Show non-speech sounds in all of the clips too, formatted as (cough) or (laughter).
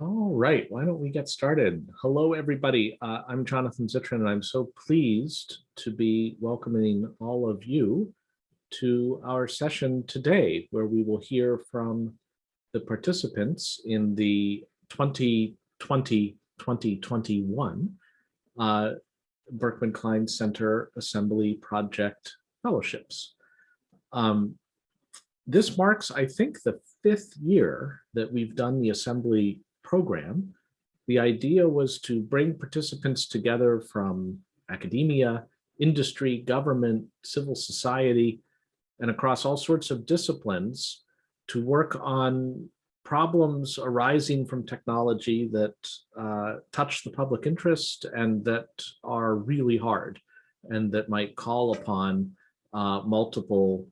All right, why don't we get started? Hello, everybody. Uh, I'm Jonathan Zittrain, and I'm so pleased to be welcoming all of you to our session today, where we will hear from the participants in the 2020-2021 uh, Berkman Klein Center Assembly Project Fellowships. Um, this marks, I think, the fifth year that we've done the Assembly program, the idea was to bring participants together from academia, industry, government, civil society, and across all sorts of disciplines to work on problems arising from technology that uh, touch the public interest and that are really hard and that might call upon uh, multiple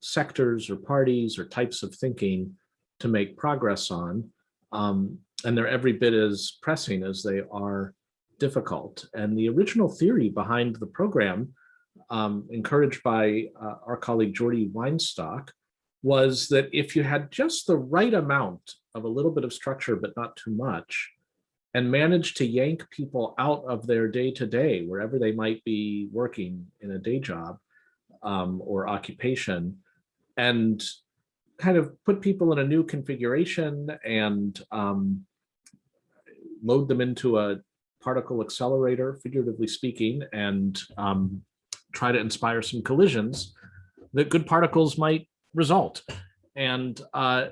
sectors or parties or types of thinking to make progress on. Um, and they're every bit as pressing as they are difficult. And the original theory behind the program, um, encouraged by uh, our colleague Jordi Weinstock, was that if you had just the right amount of a little bit of structure, but not too much, and managed to yank people out of their day-to-day, -day, wherever they might be working in a day job um, or occupation, and kind of put people in a new configuration and um, load them into a particle accelerator, figuratively speaking, and um, try to inspire some collisions, that good particles might result. And uh,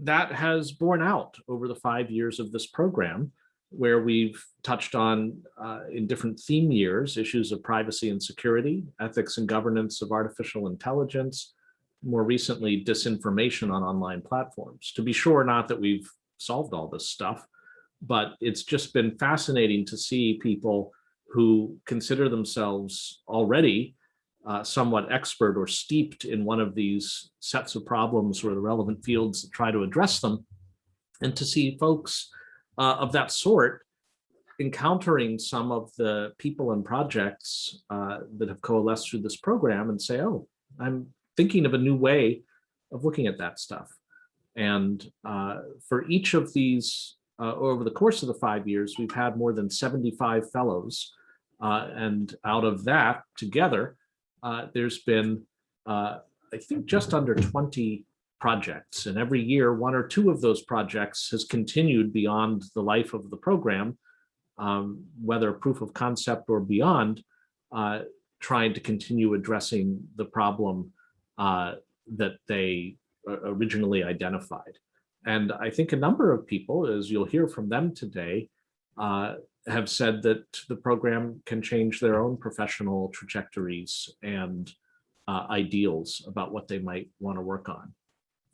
that has borne out over the five years of this program, where we've touched on uh, in different theme years, issues of privacy and security, ethics and governance of artificial intelligence, more recently, disinformation on online platforms. To be sure, not that we've solved all this stuff, but it's just been fascinating to see people who consider themselves already uh, somewhat expert or steeped in one of these sets of problems or the relevant fields that try to address them, and to see folks uh, of that sort encountering some of the people and projects uh, that have coalesced through this program and say, oh, I'm thinking of a new way of looking at that stuff. And uh, for each of these uh, over the course of the five years, we've had more than 75 fellows. Uh, and out of that together, uh, there's been, uh, I think, just under 20 projects. And every year, one or two of those projects has continued beyond the life of the program, um, whether proof of concept or beyond, uh, trying to continue addressing the problem uh, that they originally identified. And I think a number of people, as you'll hear from them today, uh, have said that the program can change their own professional trajectories and uh, ideals about what they might want to work on.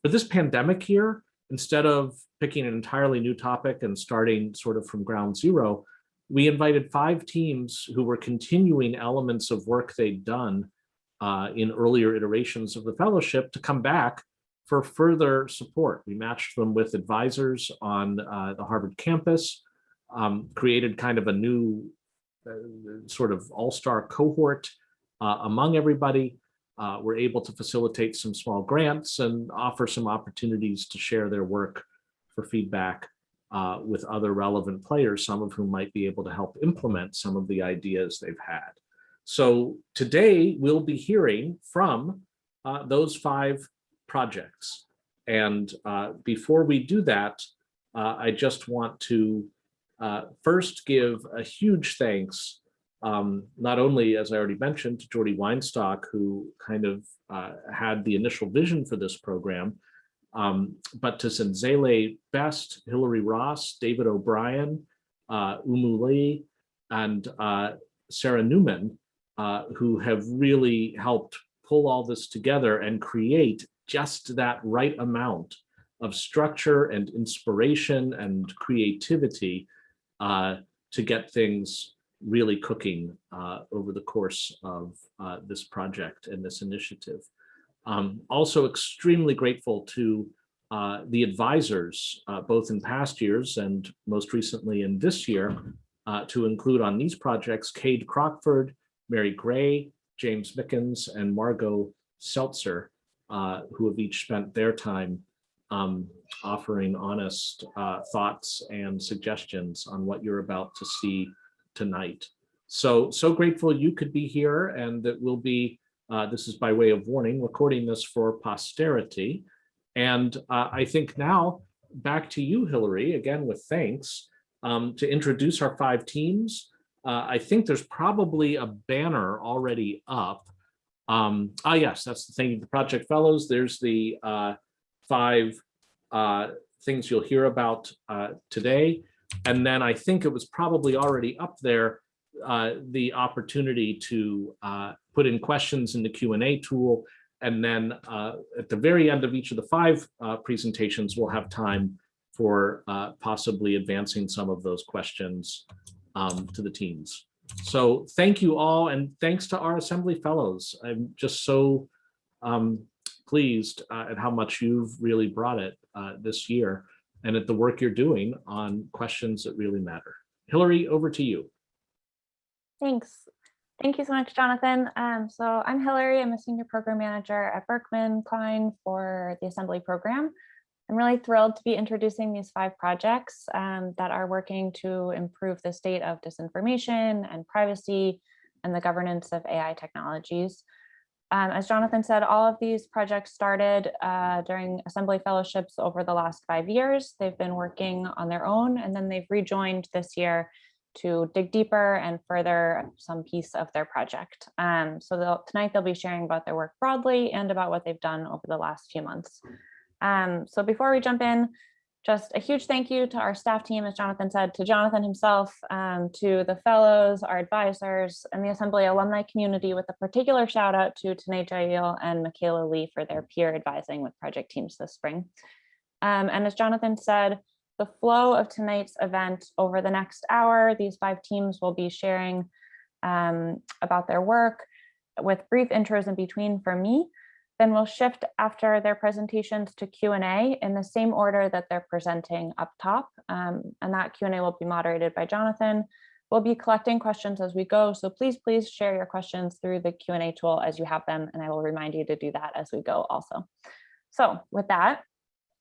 But this pandemic here, instead of picking an entirely new topic and starting sort of from ground zero, we invited five teams who were continuing elements of work they'd done uh, in earlier iterations of the fellowship to come back for further support. We matched them with advisors on uh, the Harvard campus, um, created kind of a new uh, sort of all-star cohort uh, among everybody. Uh, we're able to facilitate some small grants and offer some opportunities to share their work for feedback uh, with other relevant players, some of whom might be able to help implement some of the ideas they've had. So today we'll be hearing from uh, those five projects. And uh, before we do that, uh, I just want to uh, first give a huge thanks, um, not only, as I already mentioned, to Jordi Weinstock, who kind of uh, had the initial vision for this program, um, but to Zenzele Best, Hillary Ross, David O'Brien, uh, Oumou Ly, and Sarah Newman, who have really helped pull all this together and create just that right amount of structure and inspiration and creativity uh, to get things really cooking uh, over the course of uh, this project and this initiative. Um, also extremely grateful to uh, the advisors, uh, both in past years and most recently in this year, uh, to include on these projects, Kade Crockford, Mary Gray, James Mickens, and Margo Seltzer, uh, who have each spent their time um, offering honest uh, thoughts and suggestions on what you're about to see tonight. So, so grateful you could be here and that we'll be, uh, this is by way of warning, recording this for posterity. And uh, I think now back to you, Hillary, again with thanks, um, to introduce our five teams. Uh, I think there's probably a banner already up. Um, ah, yes, that's the thing, the Project Fellows. There's the uh, five uh, things you'll hear about uh, today. And then I think it was probably already up there, uh, the opportunity to uh, put in questions in the Q&A tool. And then at the very end of each of the five presentations, we'll have time for possibly advancing some of those questions um, to the teams. So thank you all, and thanks to our Assembly Fellows. I'm just so um, pleased uh, at how much you've really brought it uh, this year and at the work you're doing on questions that really matter. Hillary, over to you. Thanks. Thank you so much, Jonathan. Um, so I'm Hillary. I'm a senior program manager at Berkman Klein for the Assembly program. I'm really thrilled to be introducing these five projects um, that are working to improve the state of disinformation and privacy and the governance of AI technologies. Um, as Jonathan said, all of these projects started uh, during Assembly Fellowships over the last five years. They've been working on their own and then they've rejoined this year to dig deeper and further some piece of their project. Um, so they'll, tonight they'll be sharing about their work broadly and about what they've done over the last few months. Um, so before we jump in, just a huge thank you to our staff team, as Jonathan said, to Jonathan himself, um, to the fellows, our advisors, and the Assembly alumni community with a particular shout out to Tanae Jail and Michaela Lee for their peer advising with project teams this spring. Um, and as Jonathan said, the flow of tonight's event over the next hour, these five teams will be sharing um, about their work with brief intros in between for me, then we'll shift after their presentations to Q&A in the same order that they're presenting up top. Um, and that Q&A will be moderated by Jonathan. We'll be collecting questions as we go. So please, please share your questions through the Q&A tool as you have them. And I will remind you to do that as we go also. So with that,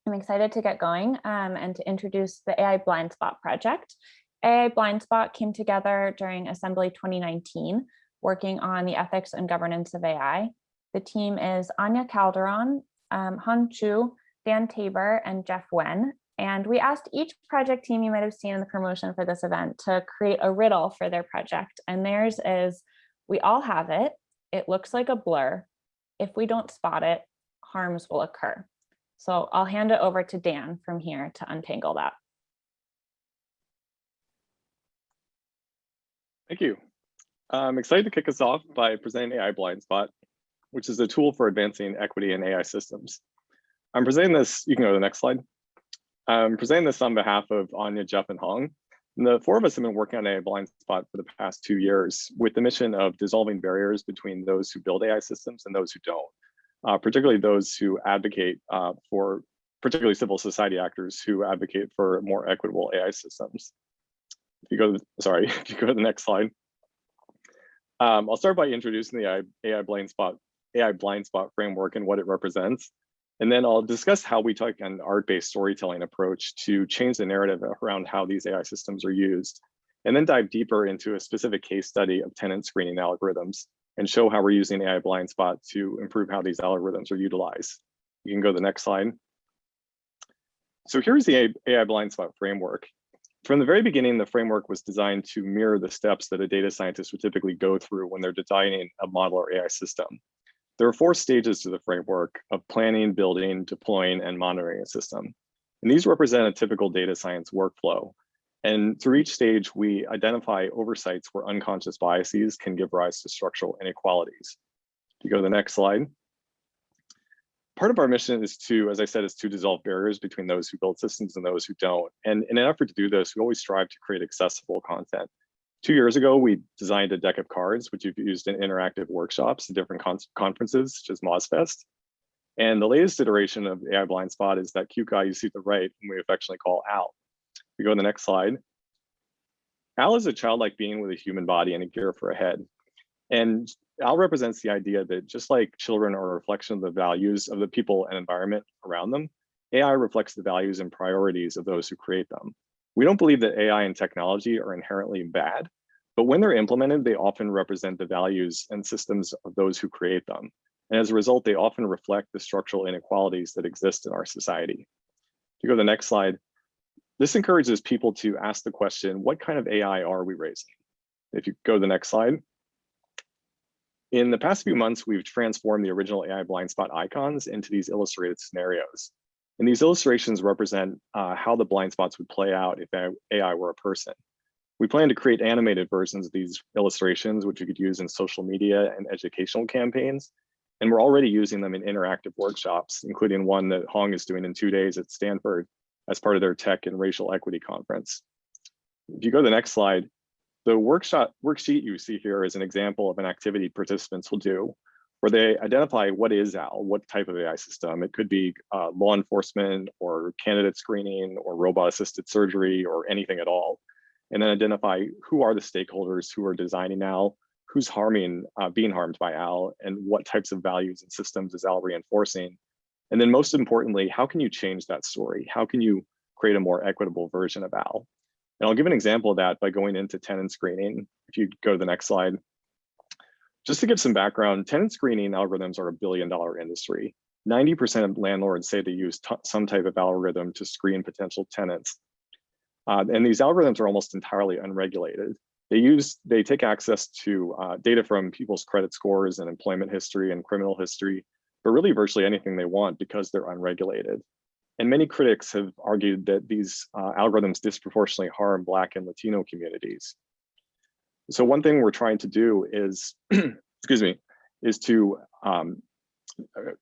I'm excited to get going um, and to introduce the AI Blind Spot project. AI Blind Spot came together during Assembly 2019, working on the ethics and governance of AI. The team is Ania Calderon, um, Hong Qu, Dan Taber, and Jeff Wen. And we asked each project team you might have seen in the promotion for this event to create a riddle for their project. And theirs is, we all have it. It looks like a blur. If we don't spot it, harms will occur. So I'll hand it over to Dan from here to untangle that. Thank you. I'm excited to kick us off by presenting AI Blind Spot, which is a tool for advancing equity in AI systems. I'm presenting this, you can go to the next slide. I'm presenting this on behalf of Ania, Jeff, and Hong. And the four of us have been working on AI blind spot for the past two years with the mission of dissolving barriers between those who build AI systems and those who don't, uh, particularly those who advocate uh, for, particularly civil society actors who advocate for more equitable AI systems. If you go to, sorry, (laughs) if you go to the next slide. Um, I'll start by introducing the AI, AI blind spot AI blind spot framework and what it represents. And then I'll discuss how we take an art-based storytelling approach to change the narrative around how these AI systems are used. And then dive deeper into a specific case study of tenant screening algorithms and show how we're using AI blind spot to improve how these algorithms are utilized. You can go to the next slide. So here's the AI blind spot framework. From the very beginning, the framework was designed to mirror the steps that a data scientist would typically go through when they're designing a model or AI system. There are four stages to the framework of planning, building, deploying, and monitoring a system. And these represent a typical data science workflow. And through each stage, we identify oversights where unconscious biases can give rise to structural inequalities. If you go to the next slide. Part of our mission is to, as I said, is to dissolve barriers between those who build systems and those who don't. And in an effort to do this, we always strive to create accessible content. Two years ago, we designed a deck of cards, which you've used in interactive workshops and different con conferences, such as MozFest. And the latest iteration of AI Blind Spot is that cute guy you see to the right, and we affectionately call Al. We go to the next slide. Al is a childlike being with a human body and a gear for a head. And Al represents the idea that just like children are a reflection of the values of the people and environment around them, AI reflects the values and priorities of those who create them. We don't believe that AI and technology are inherently bad, but when they're implemented, they often represent the values and systems of those who create them. And as a result, they often reflect the structural inequalities that exist in our society. If you go to the next slide, this encourages people to ask the question, what kind of AI are we raising? If you go to the next slide. In the past few months, we've transformed the original AI blind spot icons into these illustrated scenarios. And these illustrations represent uh, how the blind spots would play out if AI were a person. We plan to create animated versions of these illustrations, which you could use in social media and educational campaigns. And we're already using them in interactive workshops, including one that Hong is doing in two days at Stanford as part of their tech and racial equity conference. If you go to the next slide, the workshop worksheet you see here is an example of an activity participants will do where they identify what is AL, what type of AI system. It could be uh, law enforcement or candidate screening or robot assisted surgery or anything at all. And then identify who are the stakeholders who are designing OWL, who's harming, uh, being harmed by AL, and what types of values and systems is AL reinforcing. And then most importantly, how can you change that story? How can you create a more equitable version of AL? And I'll give an example of that by going into tenant screening. If you go to the next slide. Just to give some background, tenant screening algorithms are a billion dollar industry. 90% of landlords say they use some type of algorithm to screen potential tenants. Uh, and these algorithms are almost entirely unregulated. They use, they take access to uh, data from people's credit scores and employment history and criminal history, but really virtually anything they want because they're unregulated. And many critics have argued that these uh, algorithms disproportionately harm Black and Latino communities. So one thing we're trying to do is, (clears throat) excuse me, is to, um,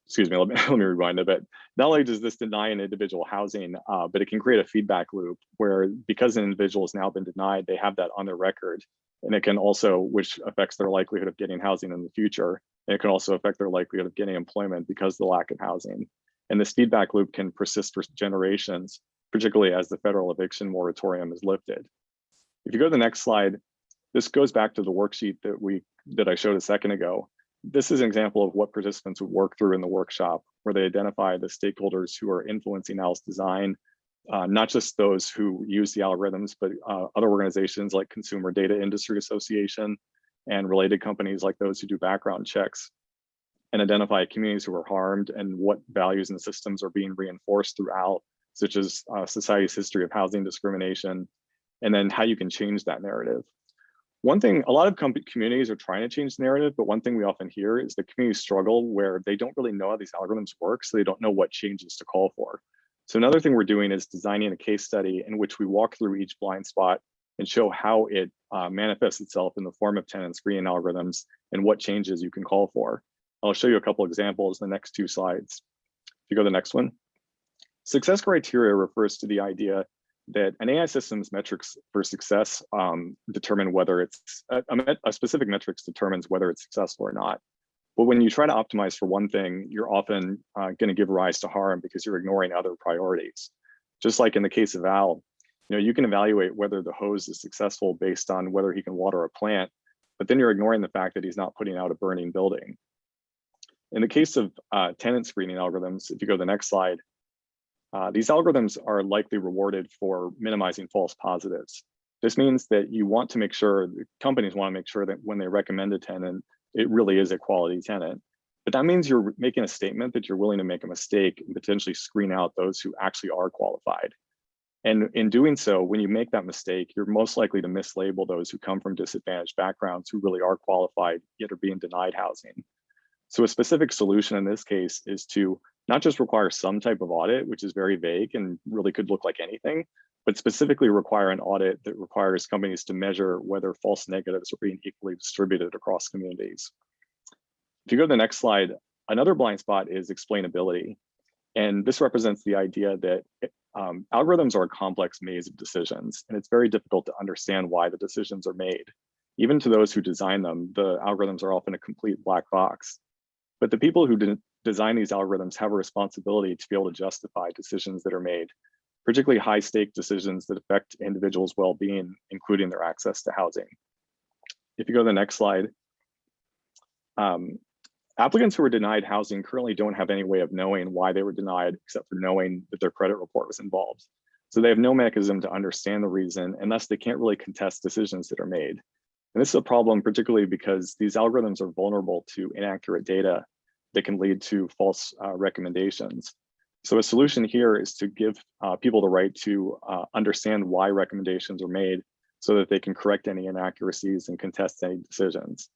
excuse me, let me, (laughs) let me rewind a bit. Not only does this deny an individual housing, uh, but it can create a feedback loop where because an individual has now been denied, they have that on their record. And it can also, which affects their likelihood of getting housing in the future. And it can also affect their likelihood of getting employment because the lack of housing. And this feedback loop can persist for generations, particularly as the federal eviction moratorium is lifted. If you go to the next slide, this goes back to the worksheet that we that I showed a second ago. This is an example of what participants would work through in the workshop, where they identify the stakeholders who are influencing OWL's design, uh, not just those who use the algorithms, but uh, other organizations like Consumer Data Industry Association and related companies like those who do background checks and identify communities who are harmed and what values and systems are being reinforced throughout, such as uh, society's history of housing discrimination, and then how you can change that narrative. One thing, a lot of communities are trying to change the narrative, but one thing we often hear is the communities struggle where they don't really know how these algorithms work, so they don't know what changes to call for. So another thing we're doing is designing a case study in which we walk through each blind spot and show how it uh, manifests itself in the form of tenant screening algorithms and what changes you can call for. I'll show you a couple examples in the next two slides. If you go to the next one. Success criteria refers to the idea that an AI system's metrics for success um, determine whether it's a, a, specific metrics determines whether it's successful or not. But when you try to optimize for one thing, you're often uh, going to give rise to harm because you're ignoring other priorities. Just like in the case of Al, you know, you can evaluate whether the hose is successful based on whether he can water a plant, but then you're ignoring the fact that he's not putting out a burning building. In the case of uh, tenant screening algorithms, if you go to the next slide, uh, these algorithms are likely rewarded for minimizing false positives. This means that you want to make sure, companies want to make sure that when they recommend a tenant, it really is a quality tenant. But that means you're making a statement that you're willing to make a mistake and potentially screen out those who actually are qualified. And in doing so, when you make that mistake, you're most likely to mislabel those who come from disadvantaged backgrounds who really are qualified, yet are being denied housing. So a specific solution in this case is to not just require some type of audit, which is very vague and really could look like anything, but specifically require an audit that requires companies to measure whether false negatives are being equally distributed across communities. If you go to the next slide, another blind spot is explainability. And this represents the idea that um, algorithms are a complex maze of decisions, and it's very difficult to understand why the decisions are made. Even to those who design them, the algorithms are often a complete black box. But the people who didn't design these algorithms have a responsibility to be able to justify decisions that are made, particularly high stake decisions that affect individuals' well-being, including their access to housing. If you go to the next slide, um, Applicants who were denied housing currently don't have any way of knowing why they were denied except for knowing that their credit report was involved. So they have no mechanism to understand the reason and thus they can't really contest decisions that are made. And this is a problem particularly because these algorithms are vulnerable to inaccurate data that can lead to false uh, recommendations. So a solution here is to give uh, people the right to uh, understand why recommendations are made so that they can correct any inaccuracies and contest any decisions.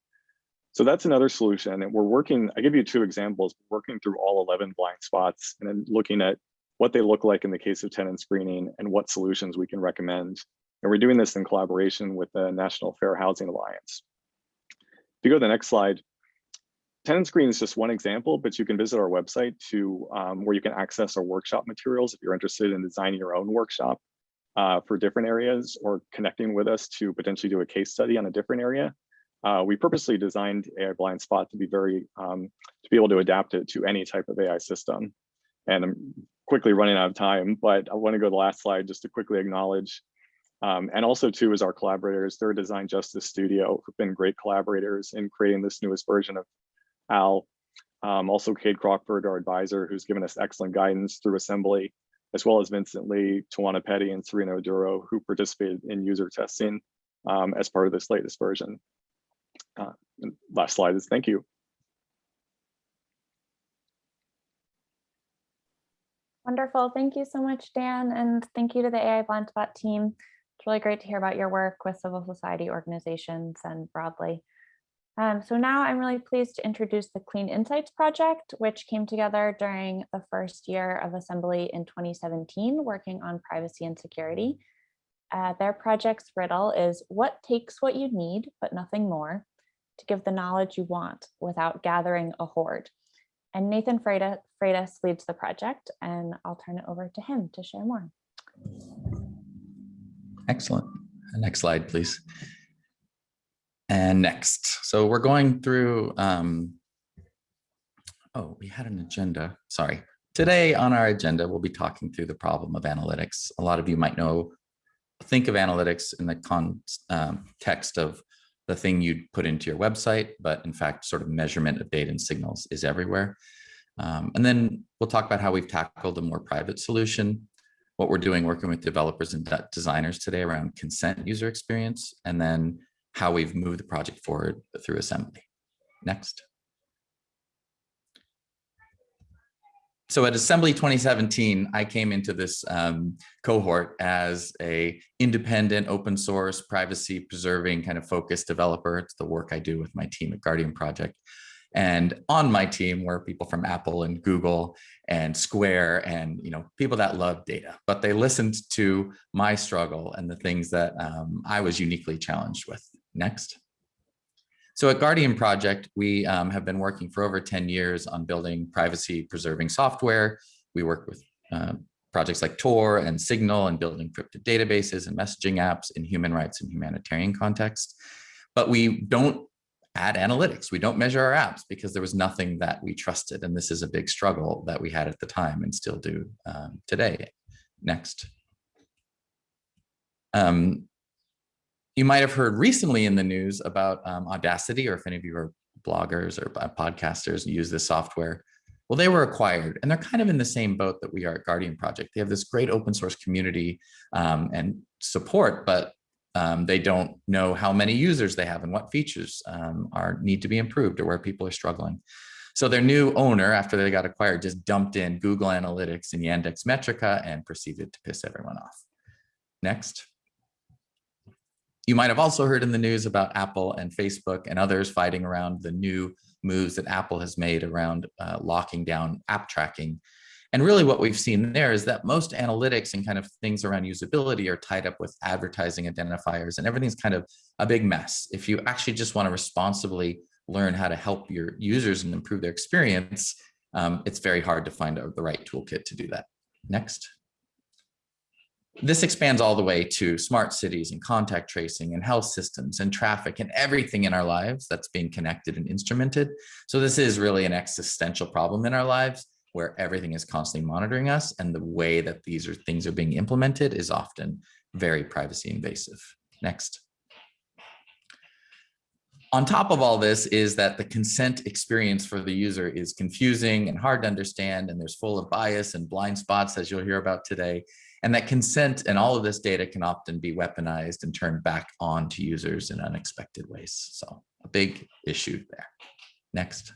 So that's another solution. And we're working, I give you two examples, working through all 11 blind spots and then looking at what they look like in the case of tenant screening and what solutions we can recommend. And we're doing this in collaboration with the National Fair Housing Alliance. If you go to the next slide, tenant Screen is just one example, but you can visit our website to um, where you can access our workshop materials if you're interested in designing your own workshop uh, for different areas or connecting with us to potentially do a case study on a different area. Uh, we purposely designed AI Blind Spot to be very, um, to be able to adapt it to any type of AI system. And I'm quickly running out of time, but I wanna go to the last slide just to quickly acknowledge um, and also too is our collaborators, their Design Justice Studio who've been great collaborators in creating this newest version of Al. Um, also Kade Crockford, our advisor, who's given us excellent guidance through assembly, as well as Vincent Lee, Tawana Petty, and Serena Oduro, who participated in user testing um, as part of this latest version. Uh, last slide is thank you. Wonderful. Thank you so much, Dan. And thank you to the AI Blind Spot team. It's really great to hear about your work with civil society organizations and broadly. Um, so now I'm really pleased to introduce the Clean Insights Project, which came together during the first year of Assembly in 2017, working on privacy and security. Uh, their project's riddle is what takes what you need, but nothing more, to give the knowledge you want without gathering a hoard. And Nathan Freitas, Freitas leads the project, and I'll turn it over to him to share more. Excellent. Next slide, please. And next, so we're going through, um, oh, we had an agenda, sorry. Today on our agenda, we'll be talking through the problem of analytics. A lot of you might know, think of analytics in the context um, of the thing you'd put into your website, but in fact, sort of measurement of data and signals is everywhere. Um, and then we'll talk about how we've tackled a more private solution, what we're doing working with developers and designers today around consent user experience, and then how we've moved the project forward through assembly. Next. So at Assembly 2017, I came into this um, cohort as a independent, open source, privacy preserving kind of focused developer. It's the work I do with my team at Guardian Project. And on my team were people from Apple and Google and Square and you know people that love data, but they listened to my struggle and the things that um, I was uniquely challenged with. Next. So at Guardian Project, we um, have been working for over 10 years on building privacy preserving software. We work with uh, projects like Tor and Signal and building encrypted databases and messaging apps in human rights and humanitarian context. But we don't add analytics. We don't measure our apps because there was nothing that we trusted. And this is a big struggle that we had at the time and still do um, today. Next. Um, you might have heard recently in the news about um, Audacity, or if any of you are bloggers or podcasters use this software. Well, they were acquired and they're kind of in the same boat that we are at Guardian Project. They have this great open source community um, and support, but um, they don't know how many users they have and what features um, are need to be improved or where people are struggling. So their new owner, after they got acquired, just dumped in Google Analytics and Yandex Metrica and proceeded to piss everyone off. Next. You might have also heard in the news about Apple and Facebook and others fighting around the new moves that Apple has made around uh, locking down app tracking. And really what we've seen there is that most analytics and kind of things around usability are tied up with advertising identifiers and everything's kind of a big mess. If you actually just want to responsibly learn how to help your users and improve their experience, um, it's very hard to find the right toolkit to do that. Next. This expands all the way to smart cities and contact tracing and health systems and traffic and everything in our lives that's being connected and instrumented. So this is really an existential problem in our lives where everything is constantly monitoring us and the way that these are things are being implemented is often very privacy invasive. Next. On top of all this is that the consent experience for the user is confusing and hard to understand, and there's full of bias and blind spots, as you'll hear about today. And that consent and all of this data can often be weaponized and turned back on to users in unexpected ways. So a big issue there. Next.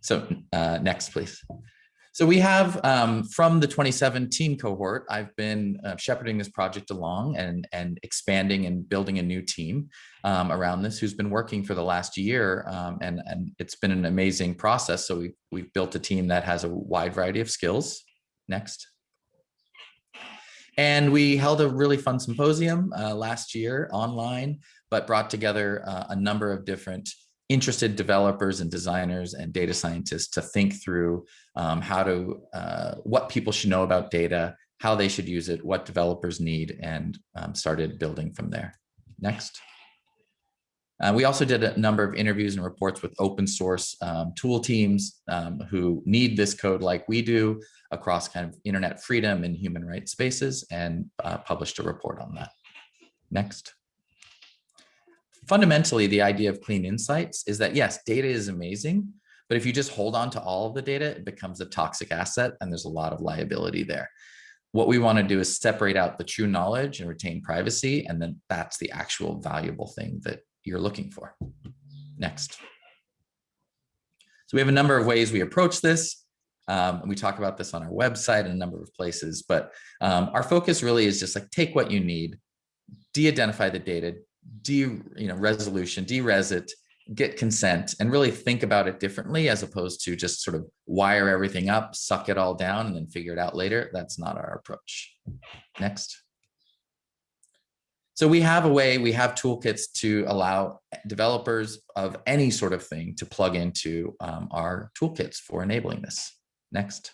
So uh, next, please. So we have um, from the 2017 cohort, I've been uh, shepherding this project along and, and expanding and building a new team um, around this who's been working for the last year. Um, and, and it's been an amazing process. So we, we've built a team that has a wide variety of skills. Next. And we held a really fun symposium uh, last year online, but brought together uh, a number of different interested developers and designers and data scientists to think through um, how to, uh, what people should know about data, how they should use it, what developers need, and um, started building from there. Next. Uh, we also did a number of interviews and reports with open source um, tool teams um, who need this code like we do across kind of internet freedom and human rights spaces and uh, published a report on that. Next fundamentally, the idea of clean insights is that yes, data is amazing, but if you just hold on to all of the data, it becomes a toxic asset and there's a lot of liability there. What we want to do is separate out the true knowledge and retain privacy, and then that's the actual valuable thing that you're looking for. Next. So we have a number of ways we approach this. Um, we talk about this on our website and a number of places, but um, our focus really is just like take what you need, de-identify the data, de you know resolution derez it get consent and really think about it differently as opposed to just sort of wire everything up suck it all down and then figure it out later that's not our approach next so we have a way we have toolkits to allow developers of any sort of thing to plug into um, our toolkits for enabling this next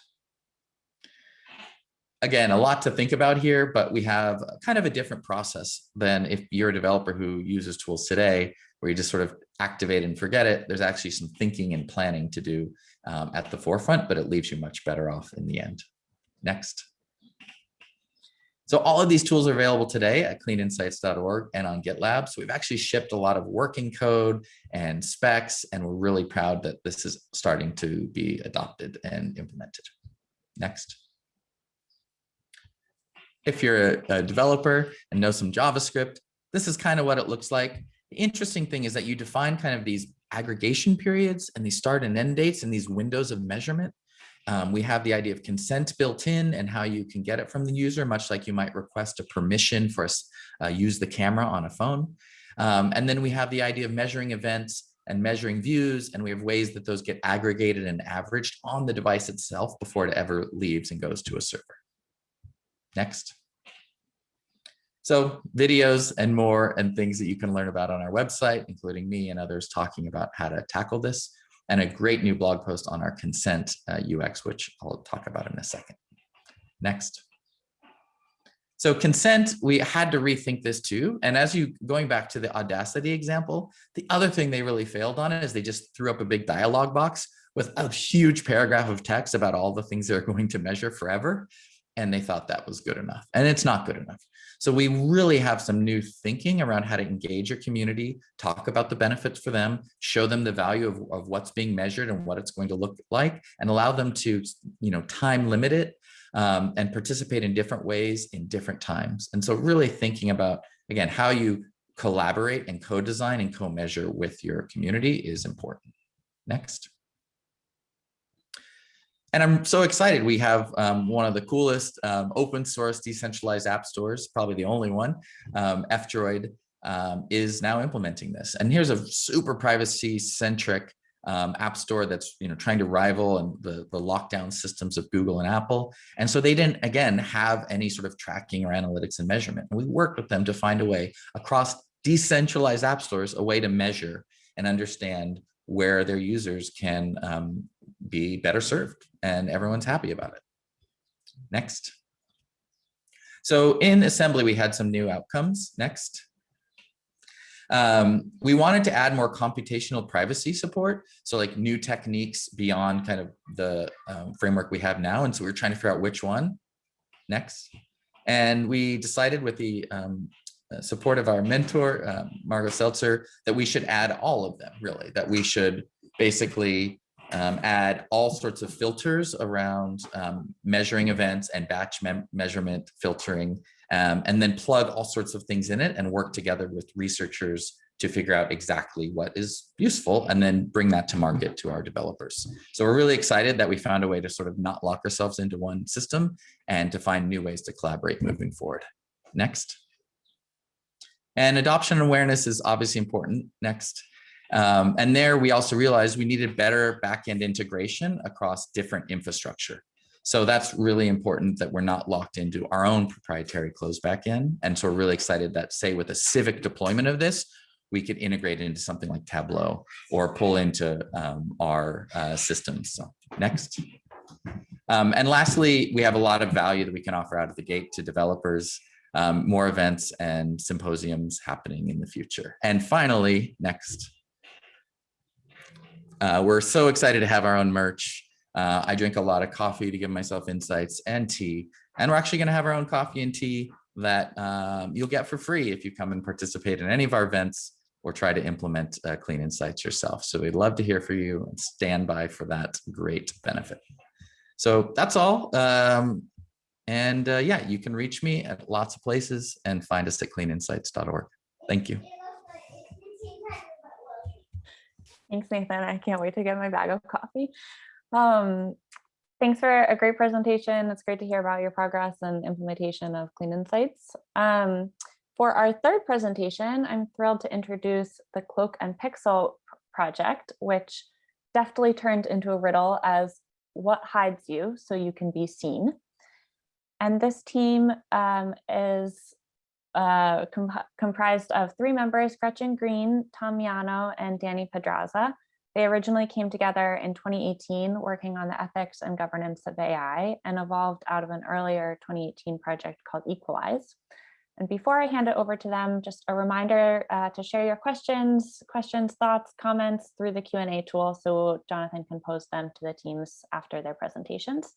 again, a lot to think about here, but we have kind of a different process than if you're a developer who uses tools today, where you just sort of activate and forget it. There's actually some thinking and planning to do um, at the forefront, but it leaves you much better off in the end. Next. So all of these tools are available today at cleaninsights.org and on GitLab. So we've actually shipped a lot of working code and specs, and we're really proud that this is starting to be adopted and implemented. Next if you're a, developer and know some JavaScript, this is kind of what it looks like. The interesting thing is that you define kind of these aggregation periods and these start and end dates and these windows of measurement. Um, we have the idea of consent built in and how you can get it from the user, much like you might request a permission for us uh, use the camera on a phone. Um, and then we have the idea of measuring events and measuring views, and we have ways that those get aggregated and averaged on the device itself before it ever leaves and goes to a server. Next. So videos and more and things that you can learn about on our website, including me and others talking about how to tackle this and a great new blog post on our consent uh, UX, which I'll talk about in a second. Next. So consent, we had to rethink this too. And as you going back to the Audacity example, the other thing they really failed on is they just threw up a big dialog box with a huge paragraph of text about all the things they're (laughs) going to measure forever and they thought that was good enough and it's not good enough. So we really have some new thinking around how to engage your community talk about the benefits for them show them the value of, of what's being measured and what it's going to look like and allow them to you know time limit it um, and participate in different ways in different times. And so really thinking about again how you collaborate and co-design and co-measure with your community is important. Next and I'm so excited. We have um, one of the coolest um, open source decentralized app stores, probably the only one, um, F-Droid, um, is now implementing this. And here's a super privacy centric um, app store that's you know trying to rival and the, the lockdown systems of Google and Apple. And so they didn't, again, have any sort of tracking or analytics and measurement. And we worked with them to find a way across decentralized app stores, a way to measure and understand where their users can um, be better served and everyone's happy about it. Next. So in assembly, we had some new outcomes. Next. Um, we wanted to add more computational privacy support. So like new techniques beyond kind of the um, framework we have now. And so we are trying to figure out which one. Next. And we decided with the um, uh, support of our mentor, um, Margo Seltzer, that we should add all of them, really, that we should basically um, add all sorts of filters around um, measuring events and batch measurement filtering, um, and then plug all sorts of things in it and work together with researchers to figure out exactly what is useful and then bring that to market to our developers. So we're really excited that we found a way to sort of not lock ourselves into one system and to find new ways to collaborate moving forward. Next. And adoption awareness is obviously important. Next. Um, and there we also realized we needed better backend integration across different infrastructure. So that's really important that we're not locked into our own proprietary closed backend. And so we're really excited that say with a civic deployment of this, we could integrate it into something like Tableau or pull into um, our uh, systems. So next. Um, and lastly, we have a lot of value that we can offer out of the gate to developers, um, more events and symposiums happening in the future. And finally, next. Uh, we're so excited to have our own merch. Uh, I drink a lot of coffee to give myself insights and tea. And we're actually going to have our own coffee and tea that um, you'll get for free if you come and participate in any of our events or try to implement uh, clean insights yourself. So we'd love to hear from you and stand by for that great benefit. So that's all. Um, and uh, yeah, you can reach me at lots of places and find us at cleaninsights.org. Thank you. Thanks, Nathan. I can't wait to get my bag of coffee. Um, thanks for a great presentation. It's great to hear about your progress and implementation of Clean Insights. Um, for our third presentation, I'm thrilled to introduce the Cloak and Pixel project, which deftly turned into a riddle as what hides you so you can be seen. And this team um, is uh, comp comprised of three members, Gretchen Greene, Tom Miano, and Danny Pedraza. They originally came together in 2018 working on the ethics and governance of AI and evolved out of an earlier 2018 project called EqualAIs. And before I hand it over to them, just a reminder uh, to share your questions, questions, thoughts, comments through the Q&A tool so Jonathan can pose them to the teams after their presentations.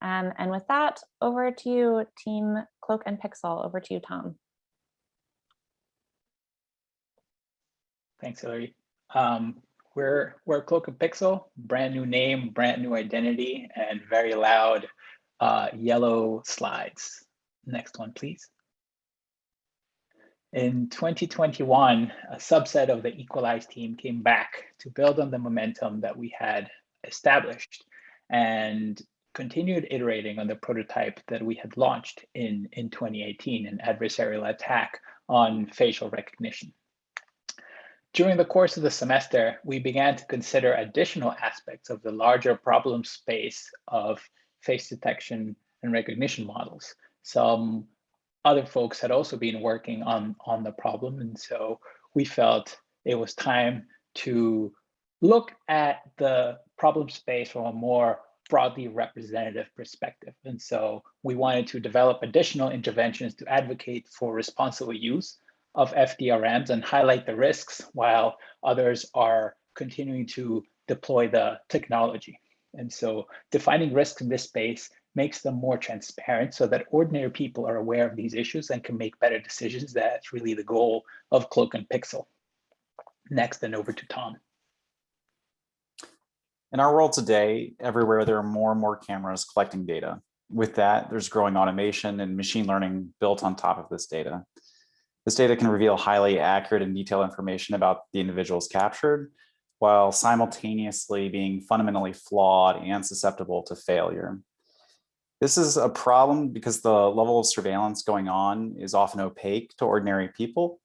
Um, and with that, over to you, Team Cloak and Pixel. Over to you, Tom. Thanks, Hillary. Um, we're, we're Cloak and Pixel, brand new name, brand new identity, and very loud uh, yellow slides. Next one, please. In 2021, a subset of the EqualAIs team came back to build on the momentum that we had established and continued iterating on the prototype that we had launched in, in 2018, an adversarial attack on facial recognition. During the course of the semester, we began to consider additional aspects of the larger problem space of face detection and recognition models. Some other folks had also been working on, on the problem. And so we felt it was time to look at the problem space from a more broadly representative perspective. And so we wanted to develop additional interventions to advocate for responsible use of FDRMs and highlight the risks while others are continuing to deploy the technology. And so defining risks in this space makes them more transparent so that ordinary people are aware of these issues and can make better decisions. That's really the goal of Cloak and Pixel. Next, and over to Tom. In our world today, everywhere there are more and more cameras collecting data. With that, there's growing automation and machine learning built on top of this data. This data can reveal highly accurate and detailed information about the individuals captured, while simultaneously being fundamentally flawed and susceptible to failure. This is a problem because the level of surveillance going on is often opaque to ordinary people,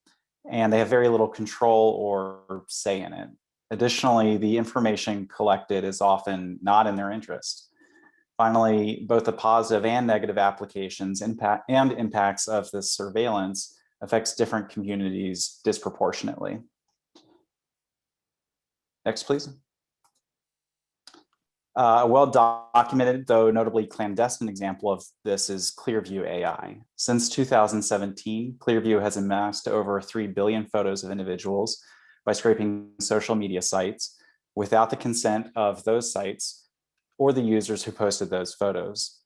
and they have very little control or say in it. Additionally, the information collected is often not in their interest. Finally, both the positive and negative applications impact and impacts of this surveillance affects different communities disproportionately. Next, please. Uh, a well-documented, though notably clandestine example of this is Clearview AI. Since 2017, Clearview has amassed over 3 billion photos of individuals by scraping social media sites without the consent of those sites or the users who posted those photos.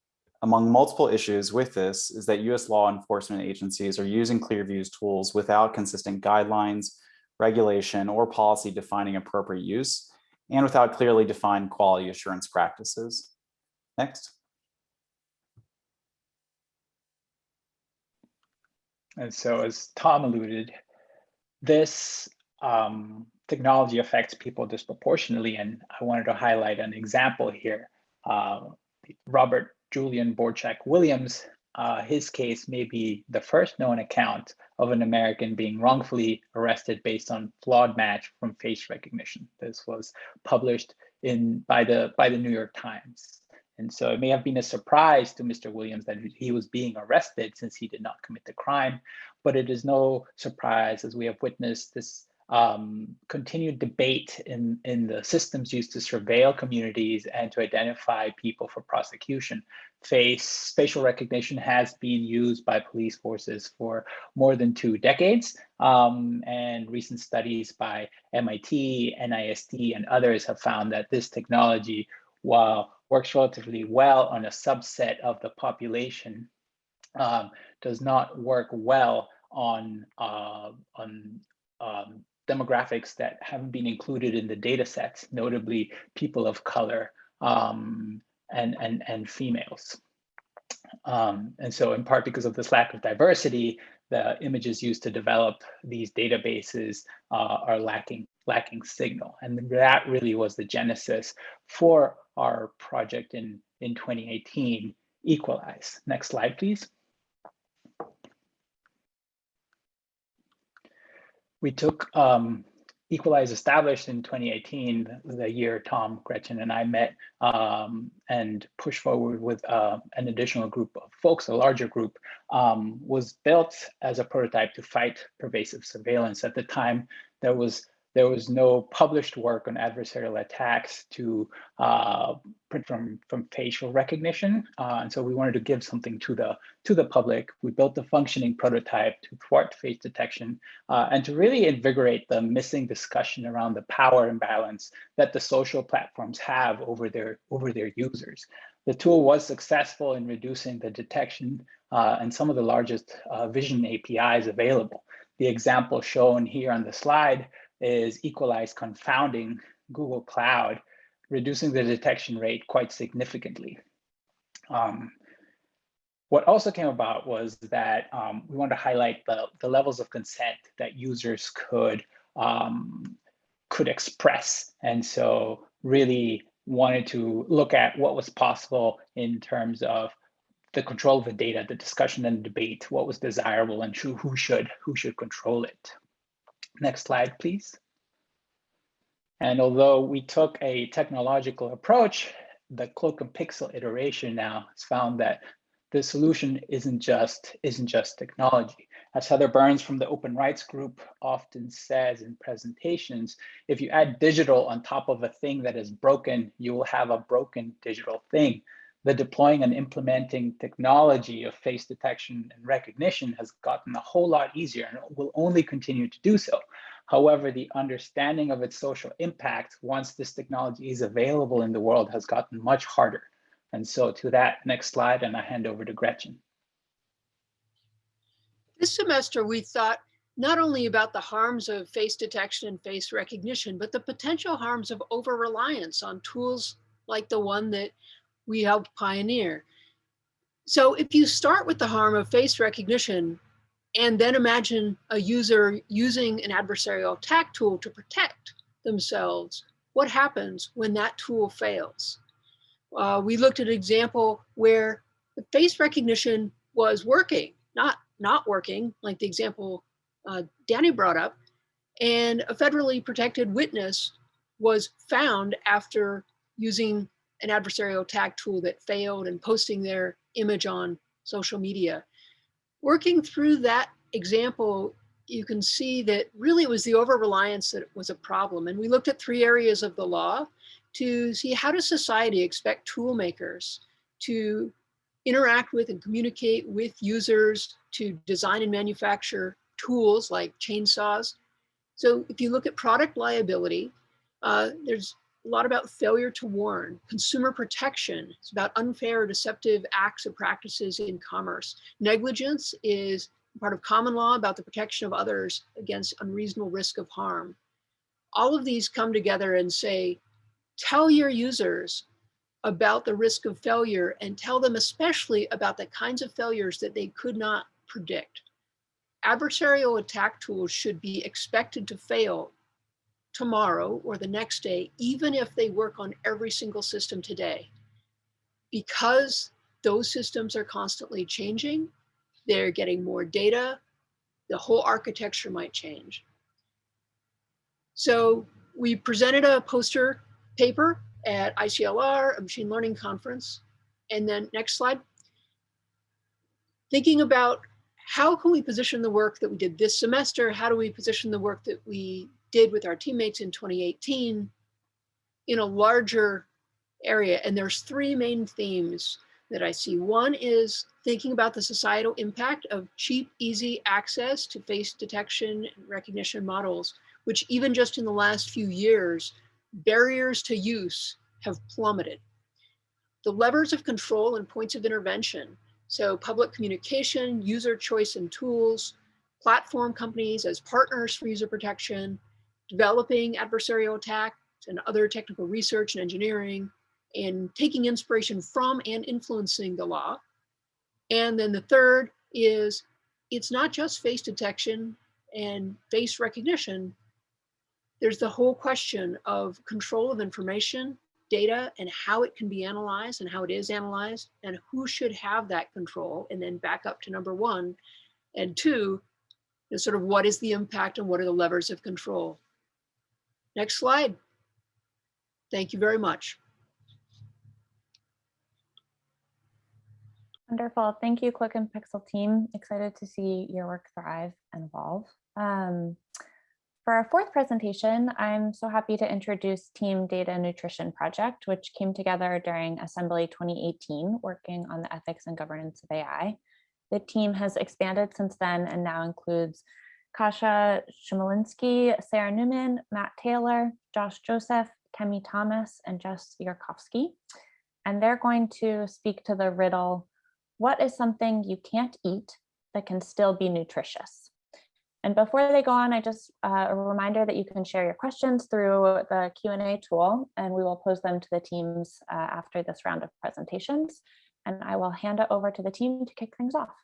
Among multiple issues with this is that US law enforcement agencies are using Clearview's tools without consistent guidelines, regulation, or policy defining appropriate use, and without clearly defined quality assurance practices. Next. And so as Tom alluded, this um, technology affects people disproportionately. And I wanted to highlight an example here. Uh, Robert Julian Borchak Williams, uh, his case may be the first known account of an American being wrongfully arrested based on flawed match from face recognition. This was published in by the by the New York Times. And so it may have been a surprise to Mr. Williams that he was being arrested since he did not commit the crime, but it is no surprise as we have witnessed this um, continued debate in, in the systems used to surveil communities and to identify people for prosecution. Face facial recognition has been used by police forces for more than two decades. Um, and recent studies by MIT, NIST, and others have found that this technology, while works relatively well on a subset of the population, um, does not work well on, uh, on um, demographics that haven't been included in the data sets, notably people of color um, and, and, and females. Um, and so in part because of this lack of diversity, the images used to develop these databases uh, are lacking, lacking signal. And that really was the genesis for our project in, in 2018, EqualAIs. Next slide, please. We took um, EqualAIs established in 2018, the year Tom, Gretchen, and I met um, and pushed forward with uh, an additional group of folks, a larger group, um, was built as a prototype to fight pervasive surveillance. At the time, there was there was no published work on adversarial attacks to uh, from from facial recognition, uh, and so we wanted to give something to the to the public. We built a functioning prototype to thwart face detection uh, and to really invigorate the missing discussion around the power imbalance that the social platforms have over their over their users. The tool was successful in reducing the detection uh, and some of the largest uh, vision APIs available. The example shown here on the slide is EqualAIs confounding Google Cloud, reducing the detection rate quite significantly. Um, what also came about was that um, we wanted to highlight the, the levels of consent that users could um, could express. And so really wanted to look at what was possible in terms of the control of the data, the discussion and debate, what was desirable and who should who should control it. Next slide, please. And although we took a technological approach, the cloak and pixel iteration now has found that the solution isn't just isn't just technology. As Heather Burns from the Open Rights Group often says in presentations, if you add digital on top of a thing that is broken, you will have a broken digital thing the deploying and implementing technology of face detection and recognition has gotten a whole lot easier and will only continue to do so. However, the understanding of its social impact once this technology is available in the world has gotten much harder. And so to that next slide, and I hand over to Gretchen. This semester, we thought not only about the harms of face detection and face recognition, but the potential harms of over-reliance on tools like the one that we helped pioneer. So if you start with the harm of face recognition and then imagine a user using an adversarial attack tool to protect themselves, what happens when that tool fails? Uh, we looked at an example where the face recognition was working, not, not working, like the example uh, Danny brought up, and a federally protected witness was found after using an adversarial attack tool that failed and posting their image on social media. Working through that example, you can see that really it was the over-reliance that was a problem. And we looked at three areas of the law to see how does society expect tool makers to interact with and communicate with users to design and manufacture tools like chainsaws. So if you look at product liability, uh, there's a lot about failure to warn, consumer protection. It's about unfair, deceptive acts or practices in commerce. Negligence is part of common law about the protection of others against unreasonable risk of harm. All of these come together and say, tell your users about the risk of failure and tell them especially about the kinds of failures that they could not predict. Adversarial attack tools should be expected to fail tomorrow or the next day, even if they work on every single system today. Because those systems are constantly changing, they're getting more data, the whole architecture might change. So we presented a poster paper at ICLR, a machine learning conference. And then next slide. Thinking about how can we position the work that we did this semester? How do we position the work that we did with our teammates in 2018 in a larger area? And there's three main themes that I see. One is thinking about the societal impact of cheap, easy access to face detection and recognition models, which even just in the last few years, barriers to use have plummeted. The levers of control and points of intervention, so public communication, user choice and tools, platform companies as partners for user protection, developing adversarial attacks and other technical research and engineering, and taking inspiration from and influencing the law. And then the third is it's not just face detection and face recognition. There's the whole question of control of information, data, and how it can be analyzed and how it is analyzed, and who should have that control. And then back up to number one and two is sort of what is the impact and what are the levers of control. Next slide. Thank you very much. Wonderful. Thank you, Cloak and Pixel team. Excited to see your work thrive and evolve. Um, for our fourth presentation, I'm so happy to introduce Team Data Nutrition Project, which came together during Assembly 2018, working on the ethics and governance of AI. The team has expanded since then and now includes Kasia Chmielinski, Sarah Newman, Matt Taylor, Josh Joseph, Kemi Thomas, and Jess Yarkovsky. And they're going to speak to the riddle what is something you can't eat that can still be nutritious? And before they go on, I just uh, a reminder that you can share your questions through the Q&A tool, and we will pose them to the teams uh, after this round of presentations. And I will hand it over to the team to kick things off.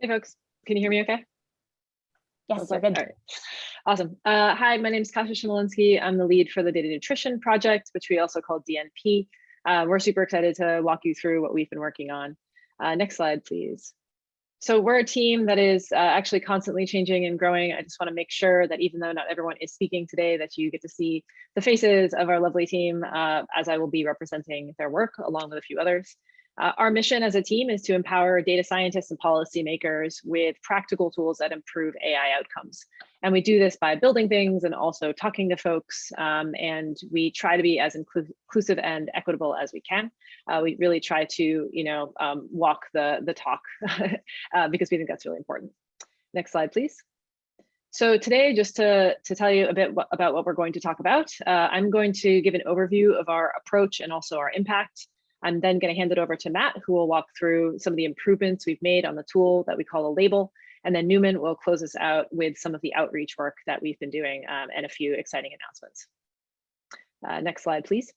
Hey folks, can you hear me okay? Yes, Okay, good. all right. Awesome. Uh, hi, my name is Kasia Chmielinski. I'm the lead for the Data Nutrition Project, which we also call DNP. Uh, we're super excited to walk you through what we've been working on. Uh, next slide, please. So we're a team that is uh, actually constantly changing and growing. I just want to make sure that even though not everyone is speaking today, that you get to see the faces of our lovely team uh, as I will be representing their work along with a few others. Uh, our mission as a team is to empower data scientists and policymakers with practical tools that improve AI outcomes. And we do this by building things and also talking to folks. Um, and we try to be as inclusive and equitable as we can. Uh, we really try to, you know, um, walk the, the talk (laughs) uh, because we think that's really important. Next slide, please. So today, just to, to tell you a bit about what we're going to talk about, uh, I'm going to give an overview of our approach and also our impact. I'm then going to hand it over to Matt, who will walk through some of the improvements we've made on the tool that we call a label. And then Newman will close us out with some of the outreach work that we've been doing um, and a few exciting announcements. Uh, next slide, please.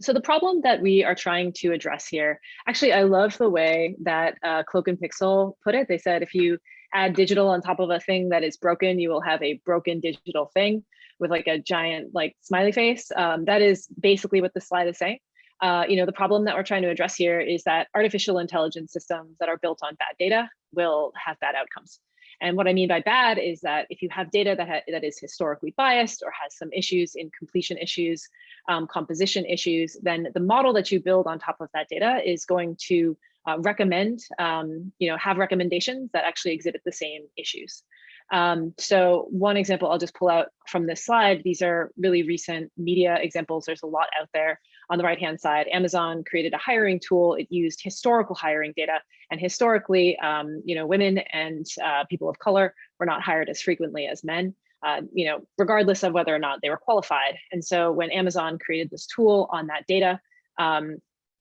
So the problem that we are trying to address here, actually, I love the way that uh, Cloak and Pixel put it. They said if you add digital on top of a thing that is broken, you will have a broken digital thing with like a giant like smiley face. Um, that is basically what the slide is saying. Uh, you know, the problem that we're trying to address here is that artificial intelligence systems that are built on bad data will have bad outcomes. And what I mean by bad is that if you have data that, that is historically biased or has some issues in completion issues, um, composition issues, then the model that you build on top of that data is going to uh, recommend, um, you know, have recommendations that actually exhibit the same issues. Um, so one example I'll just pull out from this slide, these are really recent media examples. There's a lot out there. On the right hand side, Amazon created a hiring tool. It used historical hiring data and historically, um, you know, women and uh, people of color were not hired as frequently as men. uh, you know, regardless of whether or not they were qualified. And so when Amazon created this tool on that data, um,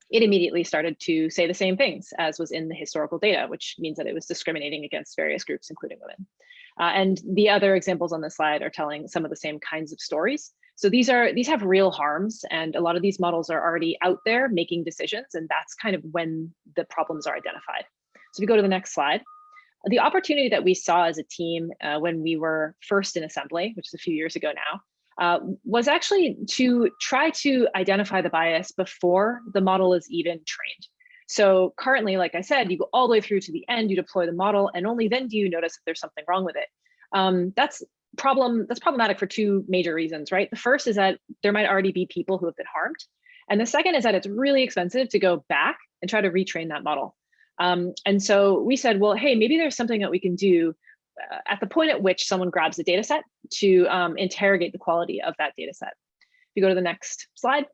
it immediately started to say the same things as was in the historical data, which means that it was discriminating against various groups, including women. Uh, and the other examples on the slide are telling some of the same kinds of stories. So these are these have real harms, and a lot of these models are already out there making decisions, and that's kind of when the problems are identified. So if we go to the next slide, the opportunity that we saw as a team uh, when we were first in assembly, which is a few years ago now, uh, was actually to try to identify the bias before the model is even trained. So currently, like I said, you go all the way through to the end, you deploy the model, and only then do you notice that there's something wrong with it. Um, that's problem. That's problematic for two major reasons, right? The first is that there might already be people who have been harmed. And the second is that it's really expensive to go back and try to retrain that model. Um, and so we said, well, hey, maybe there's something that we can do uh, at the point at which someone grabs the data set to um, interrogate the quality of that data set. If you go to the next slide,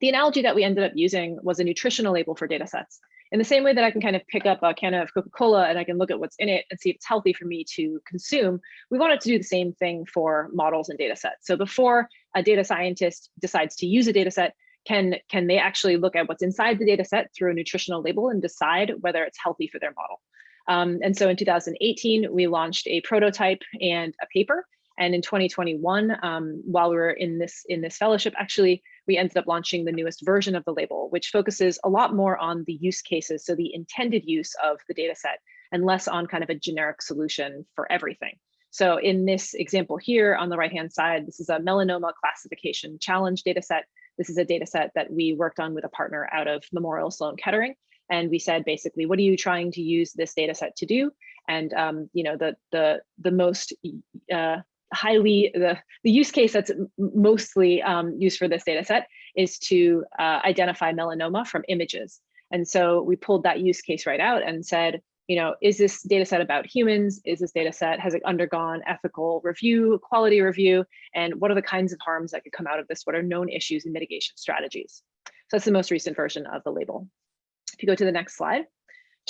the analogy that we ended up using was a nutritional label for data sets. In the same way that I can kind of pick up a can of Coca-Cola and I can look at what's in it and see if it's healthy for me to consume, we wanted to do the same thing for models and data sets. So before a data scientist decides to use a data set, can, can they actually look at what's inside the data set through a nutritional label and decide whether it's healthy for their model? Um, and so in 2018, we launched a prototype and a paper. And in 2021, um, while we were in this in this fellowship, actually, we ended up launching the newest version of the label, which focuses a lot more on the use cases, so the intended use of the data set, and less on kind of a generic solution for everything. So in this example here on the right-hand side, this is a melanoma classification challenge data set. This is a data set that we worked on with a partner out of Memorial Sloan Kettering. And we said, basically, what are you trying to use this data set to do? And um, you know, the the the most uh, highly the the use case that's mostly um, used for this data set is to uh, identify melanoma from images. And so we pulled that use case right out and said, you know, is this data set about humans? Is this data set, has it undergone ethical review, quality review? And what are the kinds of harms that could come out of this? What are known issues and mitigation strategies? So that's the most recent version of the label. If you go to the next slide,